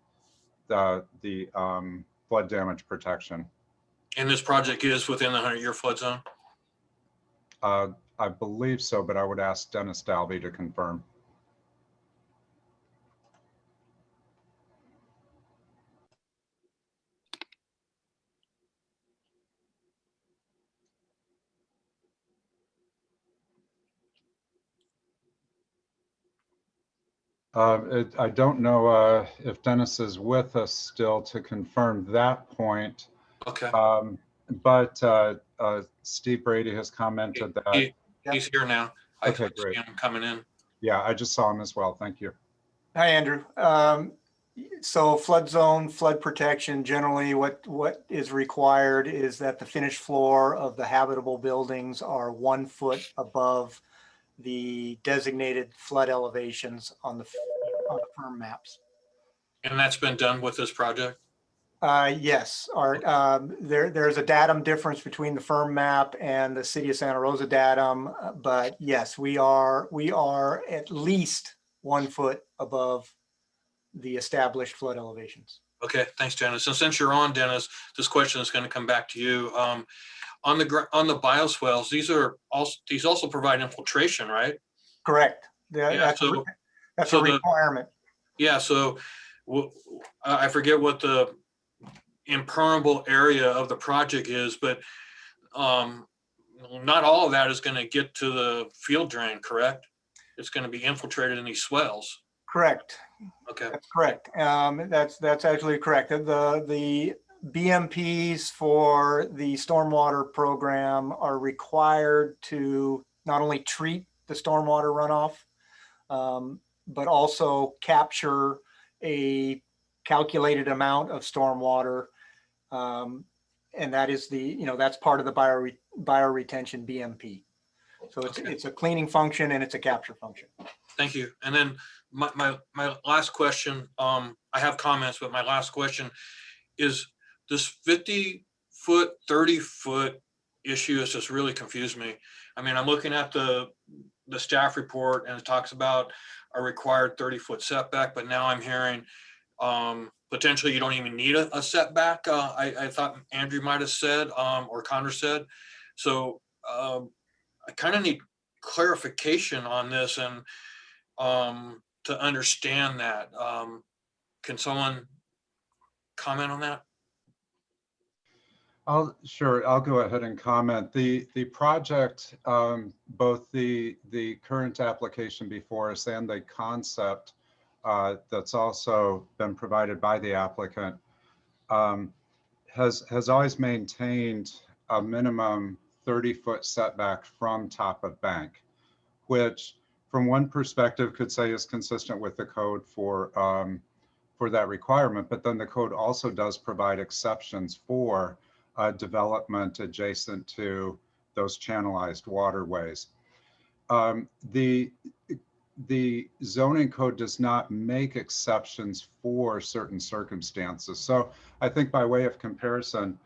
the, the, um, flood damage protection. And this project is within the hundred year flood zone? Uh, I believe so, but I would ask Dennis Dalby to confirm. Uh, it, I don't know, uh, if Dennis is with us still to confirm that point. Okay. Um, but, uh, uh, Steve Brady has commented that, He, he's here now. I Okay, see great. him coming in. yeah, I just saw him as well. Thank you. Hi, Andrew. Um, So flood zone, flood protection, generally what, what is required is that the finished floor of the habitable buildings are one foot above the designated flood elevations on the, on the FIRM maps. And that's been done with this project? Uh, yes, Art, um, there, there's a datum difference between the FIRM map and the city of Santa Rosa datum. uh, But yes, we are, we are at least one foot above the established flood elevations. Okay, thanks, Dennis. And since you're on, Dennis, this question is going to come back to you. Um, on the, on the bioswales, these are also, these also provide infiltration, right? Correct. That- Yeah, That's, a so- that's a so the- requirement. Yeah, so I forget what the impermeable area of the project is, but um, not all of that is going to get to the field drain, correct? It's going to be infiltrated in these swales. Correct. Okay. That's correct. Um, that's, that's actually correct. The, the BMPs for the stormwater program are required to not only treat the stormwater runoff, um, but also capture a calculated amount of stormwater. Um, and that is the, you know, that's part of the bio, bioretention BMP. So it's, Okay. it's a cleaning function and it's a capture function. Thank you. And then my, my, my last question, um, I have comments, but my last question is this fifty foot, thirty foot issue has just really confused me. I mean, I'm looking at the, the staff report and it talks about a required thirty foot setback, but now I'm hearing um, potentially you don't even need a, a setback. Uh, I, I thought Andrew might have said, um, or Connor said. So, um, I kind of need clarification on this and um, to understand that. Um, can someone comment on that? I'll, sure, I'll go ahead and comment. The, the project, um, both the, the current application before us and the concept uh, that's also been provided by the applicant um, has, has always maintained a minimum 30-foot setback from top of bank, which from one perspective could say is consistent with the code for, um, for that requirement, but then the code also does provide exceptions for uh, development adjacent to those channelized waterways. Um, the, the zoning code does not make exceptions for certain circumstances. So I think by way of comparison,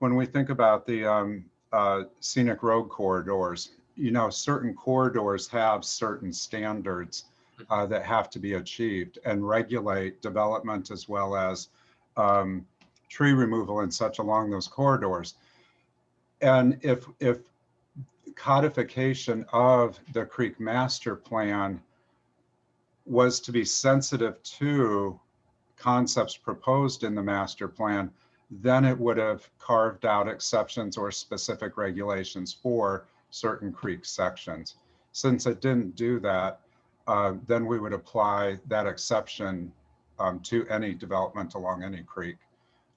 when we think about the um, uh, scenic road corridors, you know, certain corridors have certain standards uh, that have to be achieved and regulate development as well as um, tree removal and such along those corridors. And if, if codification of the Creek Master Plan was to be sensitive to concepts proposed in the master plan, then it would have carved out exceptions or specific regulations for certain creek sections. Since it didn't do that, uh, then we would apply that exception um, to any development along any creek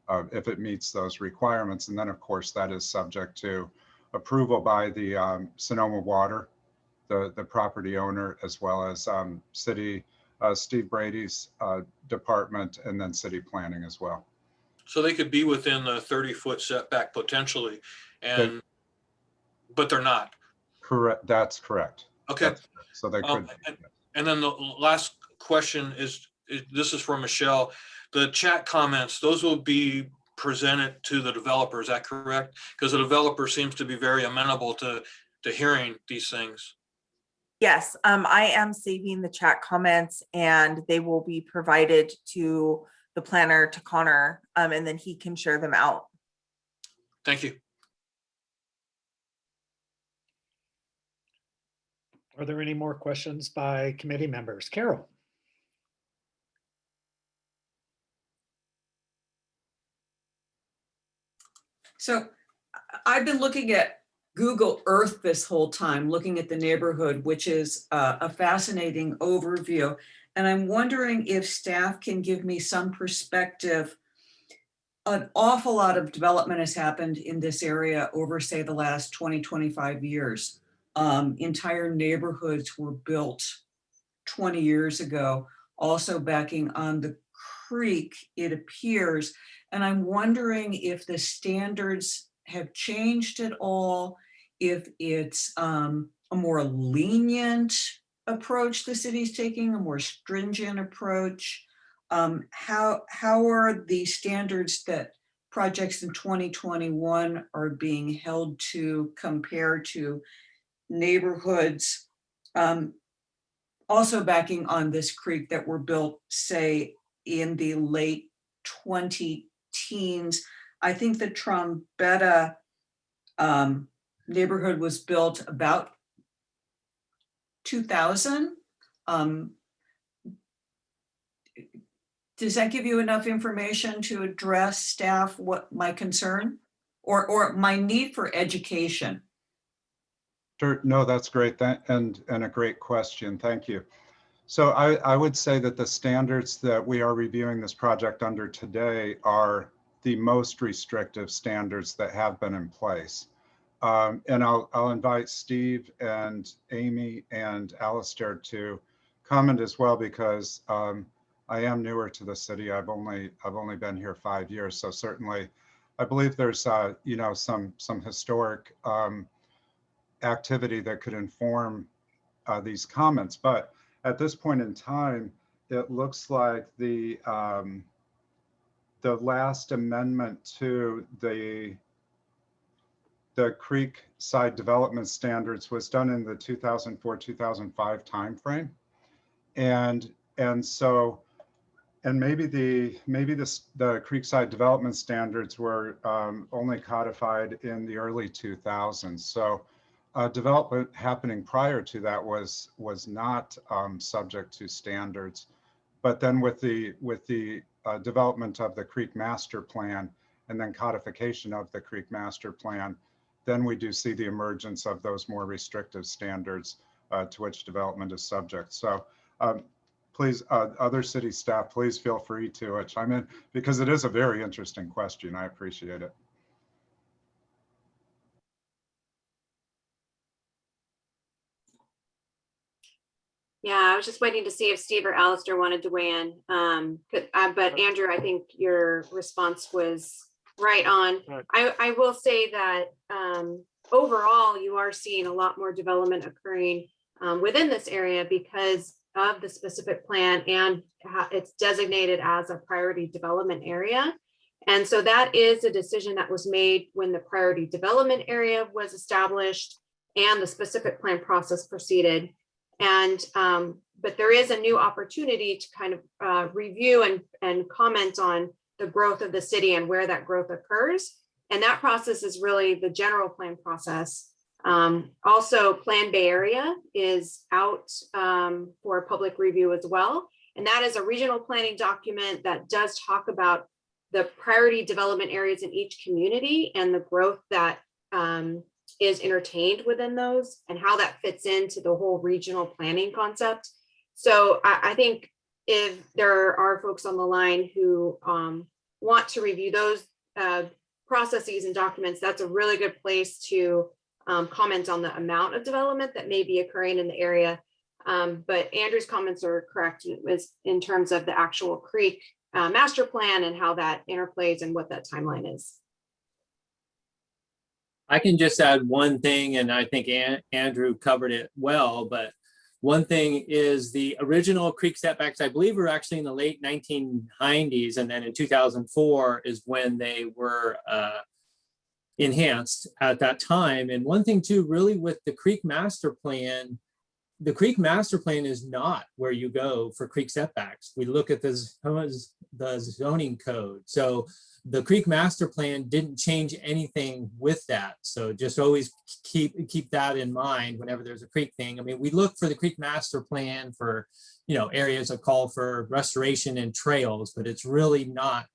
uh, if it meets those requirements. And then, of course, that is subject to approval by the um, Sonoma Water, the, the property owner, as well as um, city, uh, Steve Brady's uh, department, and then city planning as well. So they could be within the thirty foot setback potentially and, but they're not. Correct, that's correct. Okay. That's correct. So they Um, could, And and then the last question is- this is from Michelle. The chat comments, those will be presented to the developer, is that correct? Because the developer seems to be very amenable to, to hearing these things. Yes, um, I am saving the chat comments and they will be provided to the planner, to Connor, um, and then he can share them out. Thank you. Are there any more questions by committee members? Carol? So I've been looking at Google Earth this whole time, looking at the neighborhood, which is uh, a fascinating overview. And I'm wondering if staff can give me some perspective. An awful lot of development has happened in this area over, say, the last 20, 25 years. Um, Entire neighborhoods were built 20 years ago, also backing on the creek, it appears. And I'm wondering if the standards have changed at all, if it's um, a more lenient approach the city's taking, a more stringent approach. Um, how, how are the standards that projects in 2021 are being held to compare to neighborhoods um, also backing on this creek that were built, say, in the late 20 teens. I think the Trombetta um, neighborhood was built about 2000. Um, does that give you enough information to address staff what my concern or, or my need for education? Sure, no, that's great. Tha- And, and a great question. Thank you. So I, I would say that the standards that we are reviewing this project under today are the most restrictive standards that have been in place. Um, and I'll, I'll invite Steve and Amy and Alistair to comment as well because um, I am newer to the city. I've only, I've only been here five years. So certainly I believe there's, uh, you know, some, some historic um, activity that could inform uh, these comments. But at this point in time, it looks like the um, the last amendment to the the creek side development standards was done in the 2004-2005 timeframe. And and so and maybe the maybe this the creekside development standards were um, only codified in the early 2000s. So uh, development happening prior to that was was not um, subject to standards, but then with the with the uh, development of the Creek Master Plan and then codification of the Creek Master Plan, then we do see the emergence of those more restrictive standards uh, to which development is subject. So um, please, uh, other city staff, please feel free to uh, chime in because it is a very interesting question. I appreciate it. Yeah, I was just waiting to see if Steve or Alistair wanted to weigh in. Um, uh, but Andrew, I think your response was right on. Right. I, I will say that, um, overall, you are seeing a lot more development occurring, um, within this area because of the specific plan and it's designated as a priority development area. And so that is a decision that was made when the priority development area was established and the specific plan process proceeded. And, um, but there is a new opportunity to kind of, uh, review and, and comment on the growth of the city and where that growth occurs. And that process is really the general plan process. Um, also Plan Bay Area is out, um, for public review as well. And that is a regional planning document that does talk about the priority development areas in each community and the growth that, um, is entertained within those and how that fits into the whole regional planning concept. So I, I think if there are folks on the line who um, want to review those uh, processes and documents, that's a really good place to um, comment on the amount of development that may be occurring in the area. Um, but Andrew's comments are correct in terms of the actual creek uh, master plan and how that interplays and what that timeline is. I can just add one thing, and I think An- Andrew covered it well, but one thing is the original creek setbacks, I believe were actually in the late 1990s, and then in 2004 is when they were uh, enhanced at that time. And one thing too, really with the creek master plan, the creek master plan is not where you go for creek setbacks. We look at the, the zoning code. So the creek master plan didn't change anything with that. So just always keep, keep that in mind whenever there's a creek thing. I mean, we look for the creek master plan for, you know, areas that call for restoration and trails, but it's really not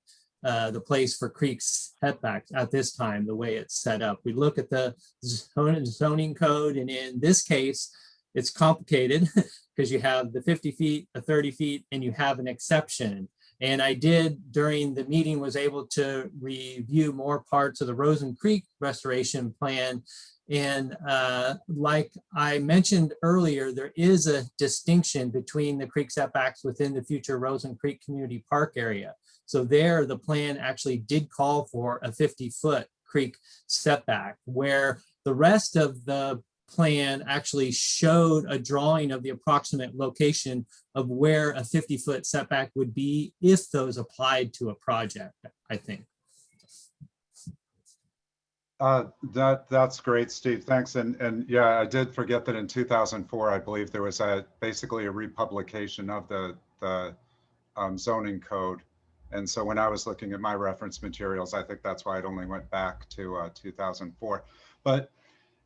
uh, the place for creeks setbacks at this time, the way it's set up. We look at the zoning code and in this case, it's complicated (laughs) because you have the 50 feet, the 30 feet, and you have an exception. And I did during the meeting was able to review more parts of the Roseland Creek restoration plan. And uh, like I mentioned earlier, there is a distinction between the creek setbacks within the future Roseland Creek Community Park area. So there, the plan actually did call for a 50 foot creek setback where the rest of the plan actually showed a drawing of the approximate location of where a 50 foot setback would be if those applied to a project, I think. Uh, that, that's great, Steve. Thanks. And, and yeah, I did forget that in 2004, I believe there was a, basically a republication of the, the um, zoning code. And so when I was looking at my reference materials, I think that's why it only went back to uh, 2004. But,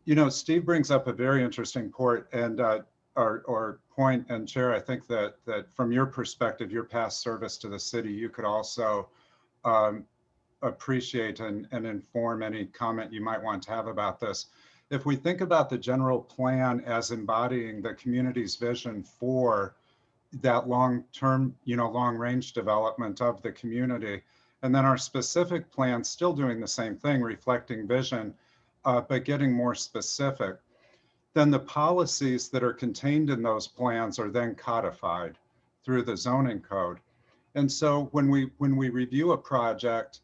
you know, Steve brings up a very interesting point and, uh, or, or point and Chair, I think that, that from your perspective, your past service to the city, you could also um, appreciate and, and inform any comment you might want to have about this. If we think about the general plan as embodying the community's vision for that long-term, you know, long-range development of the community, and then our specific plan still doing the same thing, reflecting vision, uh, but getting more specific, then the policies that are contained in those plans are then codified through the zoning code. And so when we when we review a project,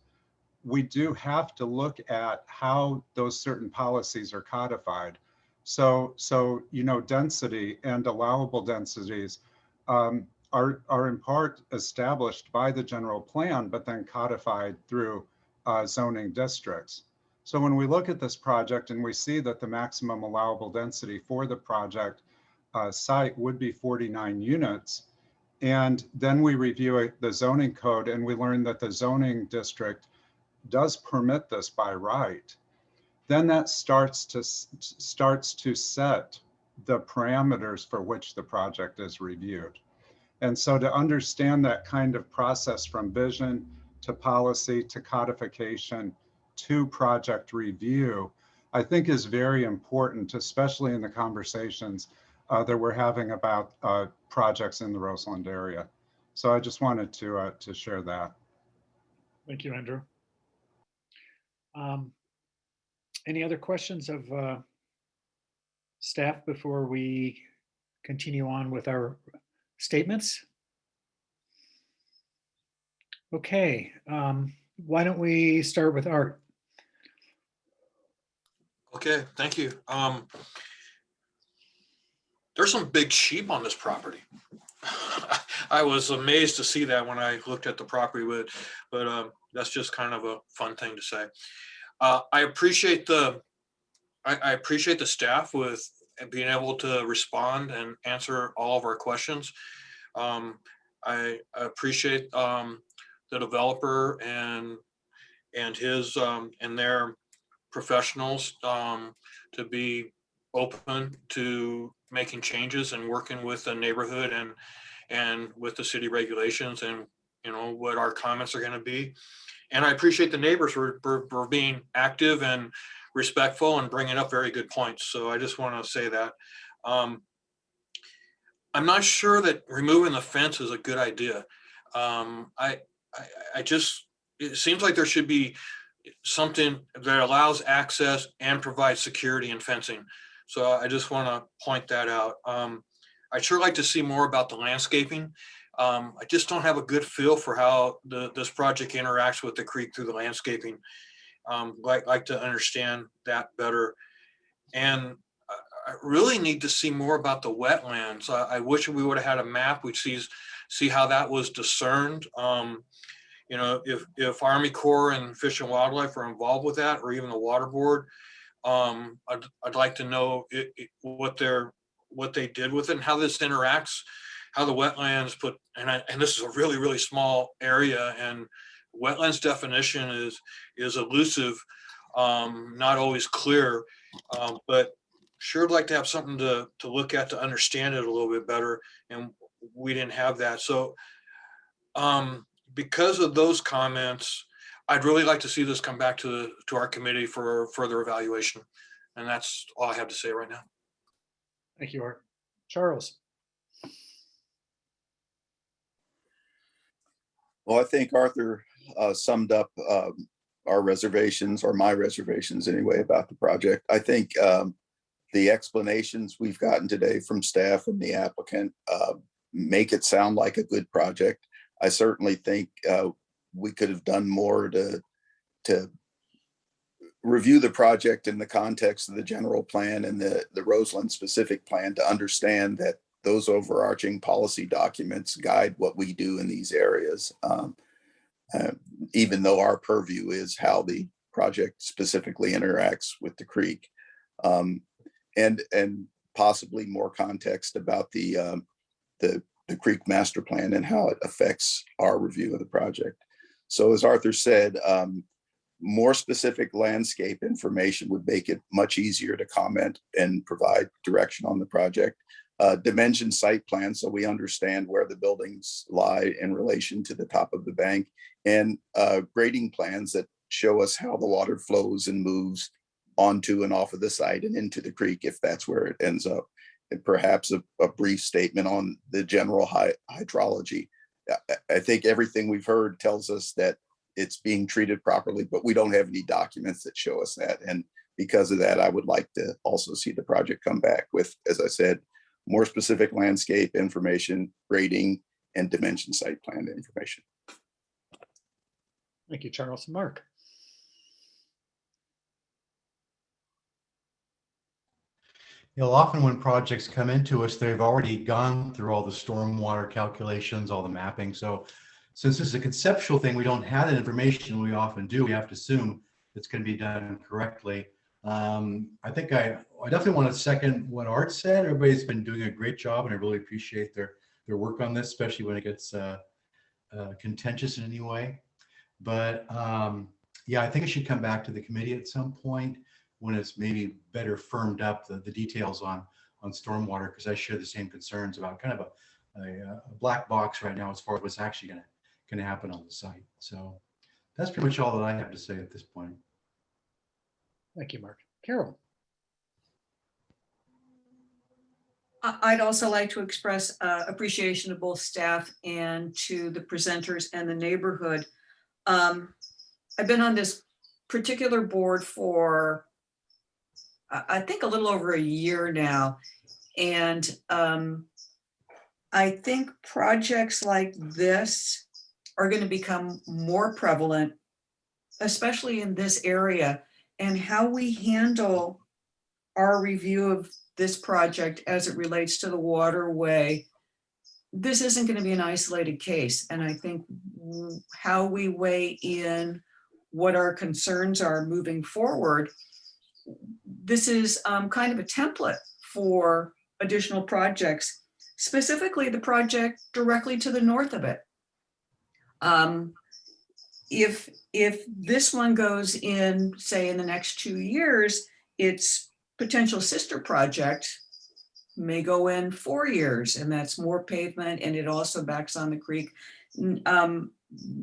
we do have to look at how those certain policies are codified. So, so you know, density and allowable densities um, are, are in part established by the general plan, but then codified through uh, zoning districts. So when we look at this project and we see that the maximum allowable density for the project uh, site would be 49 units, and then we review the zoning code and we learn that the zoning district does permit this by right, then that starts to starts to set the parameters for which the project is reviewed. And so to understand that kind of process from vision to policy to codification to project review, I think is very important, especially in the conversations uh, that we're having about uh, projects in the Roseland area. So I just wanted to, uh, to share that. Thank you, Andrew. Um, Any other questions of uh, staff before we continue on with our statements? Okay, um, why don't we start with Art? Okay, thank you. Um, there's some big sheep on this property. (laughs) I was amazed to see that when I looked at the property, but, but, um, that's just kind of a fun thing to say. Uh, I appreciate the, I, appreciate the staff with being able to respond and answer all of our questions. Um, I I appreciate, um, the developer and, and his, um, and their professionals, um, to be open to making changes and working with the neighborhood and, and with the city regulations and, you know, what our comments are gonna be. And I appreciate the neighbors for, for, for being active and respectful and bringing up very good points. So I just want to say that. Um, I'm not sure that removing the fence is a good idea. Um, I, I, I just, it seems like there should be something that allows access and provides security and fencing. So I just want to point that out. Um, I'd sure like to see more about the landscaping. Um, I just don't have a good feel for how the, this project interacts with the creek through the landscaping. Um, like, like to understand that better. And I, really need to see more about the wetlands. I, I wish we would have had a map which sees, see how that was discerned. Um, you know, if, if Army Corps and Fish and Wildlife are involved with that, or even the Water Board, um, I'd, I'd like to know it, it- what what they did with it and how this interacts, how the wetlands put, and I, and this is a really, really small area and wetlands definition is, is elusive, um, not always clear. Um, but sure would like to have something to, to look at to understand it a little bit better. And we didn't have that. So, um, because of those comments, I'd really like to see this come back to, the to our committee for further evaluation. And that's all I have to say right now. Thank you, Art. Charles? Well, I think Arthur uh, summed up um, our reservations or my reservations anyway about the project. I think um, the explanations we've gotten today from staff and the applicant uh, make it sound like a good project. I certainly think uh, we could have done more to to review the project in the context of the general plan and the the Roseland specific plan to understand that those overarching policy documents guide what we do in these areas. Um, uh, even though our purview is how the project specifically interacts with the creek. Um, and, and possibly more context about the, um, the, the creek master plan and how it affects our review of the project. So as Arthur said, um, more specific landscape information would make it much easier to comment and provide direction on the project. Uh, dimension site plan, so we understand where the buildings lie in relation to the top of the bank and uh, grading plans that show us how the water flows and moves onto and off of the site and into the creek if that's where it ends up. And perhaps a, a brief statement on the general hy- hydrology. I- I think everything we've heard tells us that it's being treated properly, but we don't have any documents that show us that. And because of that, I would like to also see the project come back with, as I said, more specific landscape information, grading, and dimension site plan information. Thank you, Charles. And Mark? You know, often when projects come into us, they've already gone through all the stormwater calculations, all the mapping. So since this is a conceptual thing, we don't have that information. We often do. We have to assume it's going to be done correctly. Um, I think I, I definitely want to second what Art said. Everybody's been doing a great job and I really appreciate their, their work on this, especially when it gets uh, uh, contentious in any way. But um, yeah, I think it should come back to the committee at some point when it's maybe better firmed up the, the details on on stormwater because I share the same concerns about kind of a, a, a black box right now as far as what's actually going to going to happen on the site. So that's pretty much all that I have to say at this point. Thank you, Mark. Carol? I- I'd also like to express uh, appreciation to both staff and to the presenters and the neighborhood. Um, I've been on this particular board for, I think, a little over a year now. And um, I think projects like this are going to become more prevalent, especially in this area. And how we handle our review of this project as it relates to the waterway, this isn't going to be an isolated case. And I think how we weigh in what our concerns are moving forward, this is um, kind of a template for additional projects, specifically the project directly to the north of it. Um, If, if this one goes in, say, in the next two years, its potential sister project may go in four years, and that's more pavement, and it also backs on the creek. Um,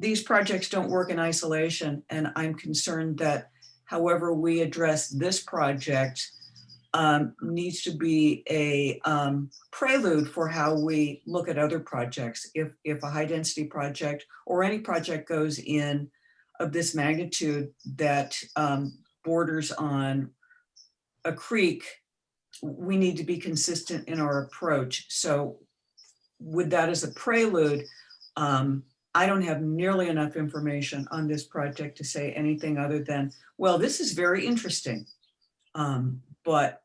These projects don't work in isolation, and I'm concerned that however we address this project um, needs to be a um, prelude for how we look at other projects. If, if a high-density project or any project goes in of this magnitude that um, borders on a creek, we need to be consistent in our approach. So with that as a prelude, um, I don't have nearly enough information on this project to say anything other than, well, this is very interesting. Um, but,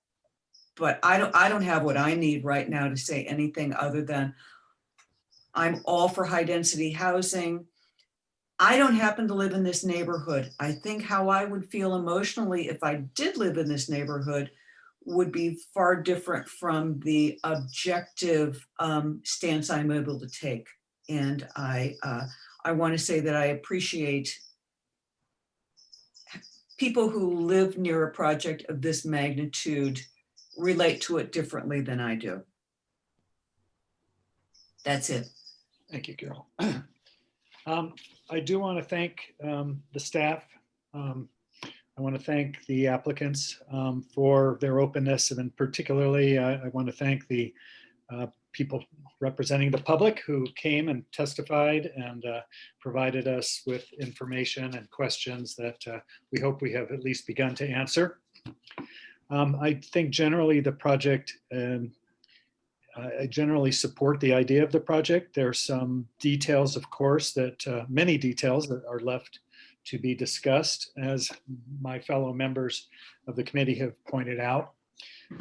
but I don't, I don't have what I need right now to say anything other than I'm all for high density housing. I don't happen to live in this neighborhood. I think how I would feel emotionally if I did live in this neighborhood would be far different from the objective um, stance I'm able to take. And I, uh, I want to say that I appreciate people who live near a project of this magnitude relate to it differently than I do. That's it. Thank you, Carol. (clears throat) Um, I do want to thank um, the staff. Um, I want to thank the applicants um, for their openness and particularly uh, I want to thank the uh, people representing the public who came and testified and uh, provided us with information and questions that uh, we hope we have at least begun to answer. Um, I think generally the project um, I generally support the idea of the project. There are some details, of course, that uh, many details that are left to be discussed, as my fellow members of the committee have pointed out.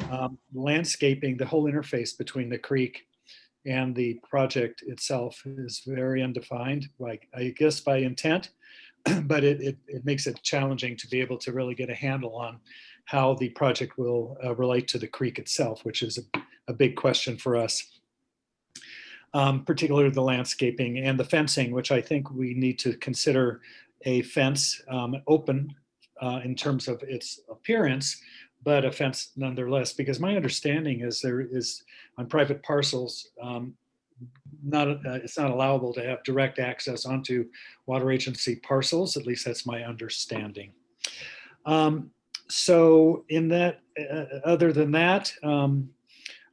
Um, Landscaping, the whole interface between the creek and the project itself is very undefined, like I guess by intent, (clears throat) but it, it, it makes it challenging to be able to really get a handle on how the project will uh, relate to the creek itself, which is a, a big question for us. Um, particularly the landscaping and the fencing, which I think we need to consider a fence um, open uh, in terms of its appearance, but a fence nonetheless, because my understanding is there is on private parcels, um, not, uh, it's not allowable to have direct access onto water agency parcels, at least that's my understanding. Um, so in that, uh, other than that, um,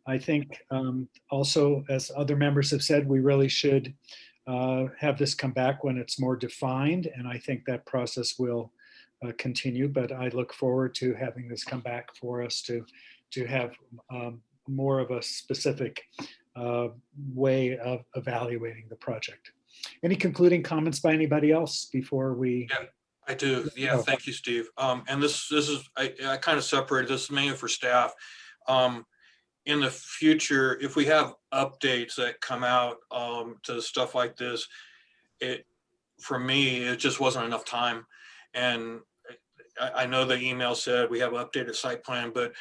I think um, also, as other members have said, we really should uh, have this come back when it's more defined. And I think that process will uh, continue, but I look forward to having this come back for us to, to have um, more of a specific uh, way of evaluating the project. Any concluding comments by anybody else before we? Yeah, I do. Yeah, Oh. thank you, Steve. Um, and this, this is, I, I kind of separated this mainly for staff. Um, in the future, if we have updates that come out, um, to stuff like this, it, for me, it just wasn't enough time. And I, I know the email said we have updated site plan, but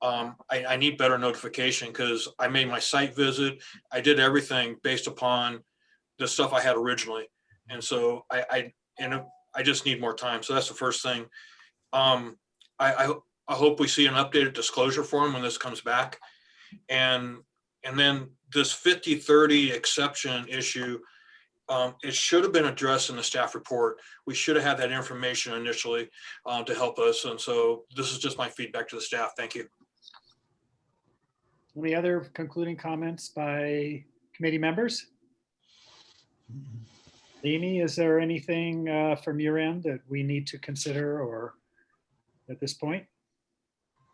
um, I, I need better notification because I made my site visit. I did everything based upon the stuff I had originally. And so I, I, and I just need more time. So that's the first thing. Um, I, I, I hope we see an updated disclosure form when this comes back. And, and then this 50-30 exception issue, um, it should have been addressed in the staff report. We should have had that information initially uh, to help us. And so this is just my feedback to the staff. Thank you. Any other concluding comments by committee members? Amy, is there anything uh, from your end that we need to consider or at this point?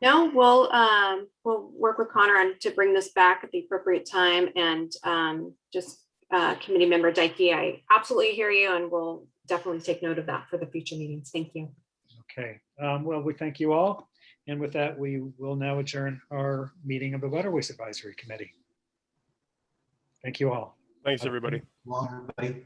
No, we'll, um, we'll work with Connor on to bring this back at the appropriate time and, um, just, uh, committee member Dyke, I absolutely hear you and we'll definitely take note of that for the future meetings. Thank you. Okay, um, well, we thank you all. And with that, we will now adjourn our meeting of the Waterways Advisory Committee. Thank you all. Thanks, everybody. Long, everybody.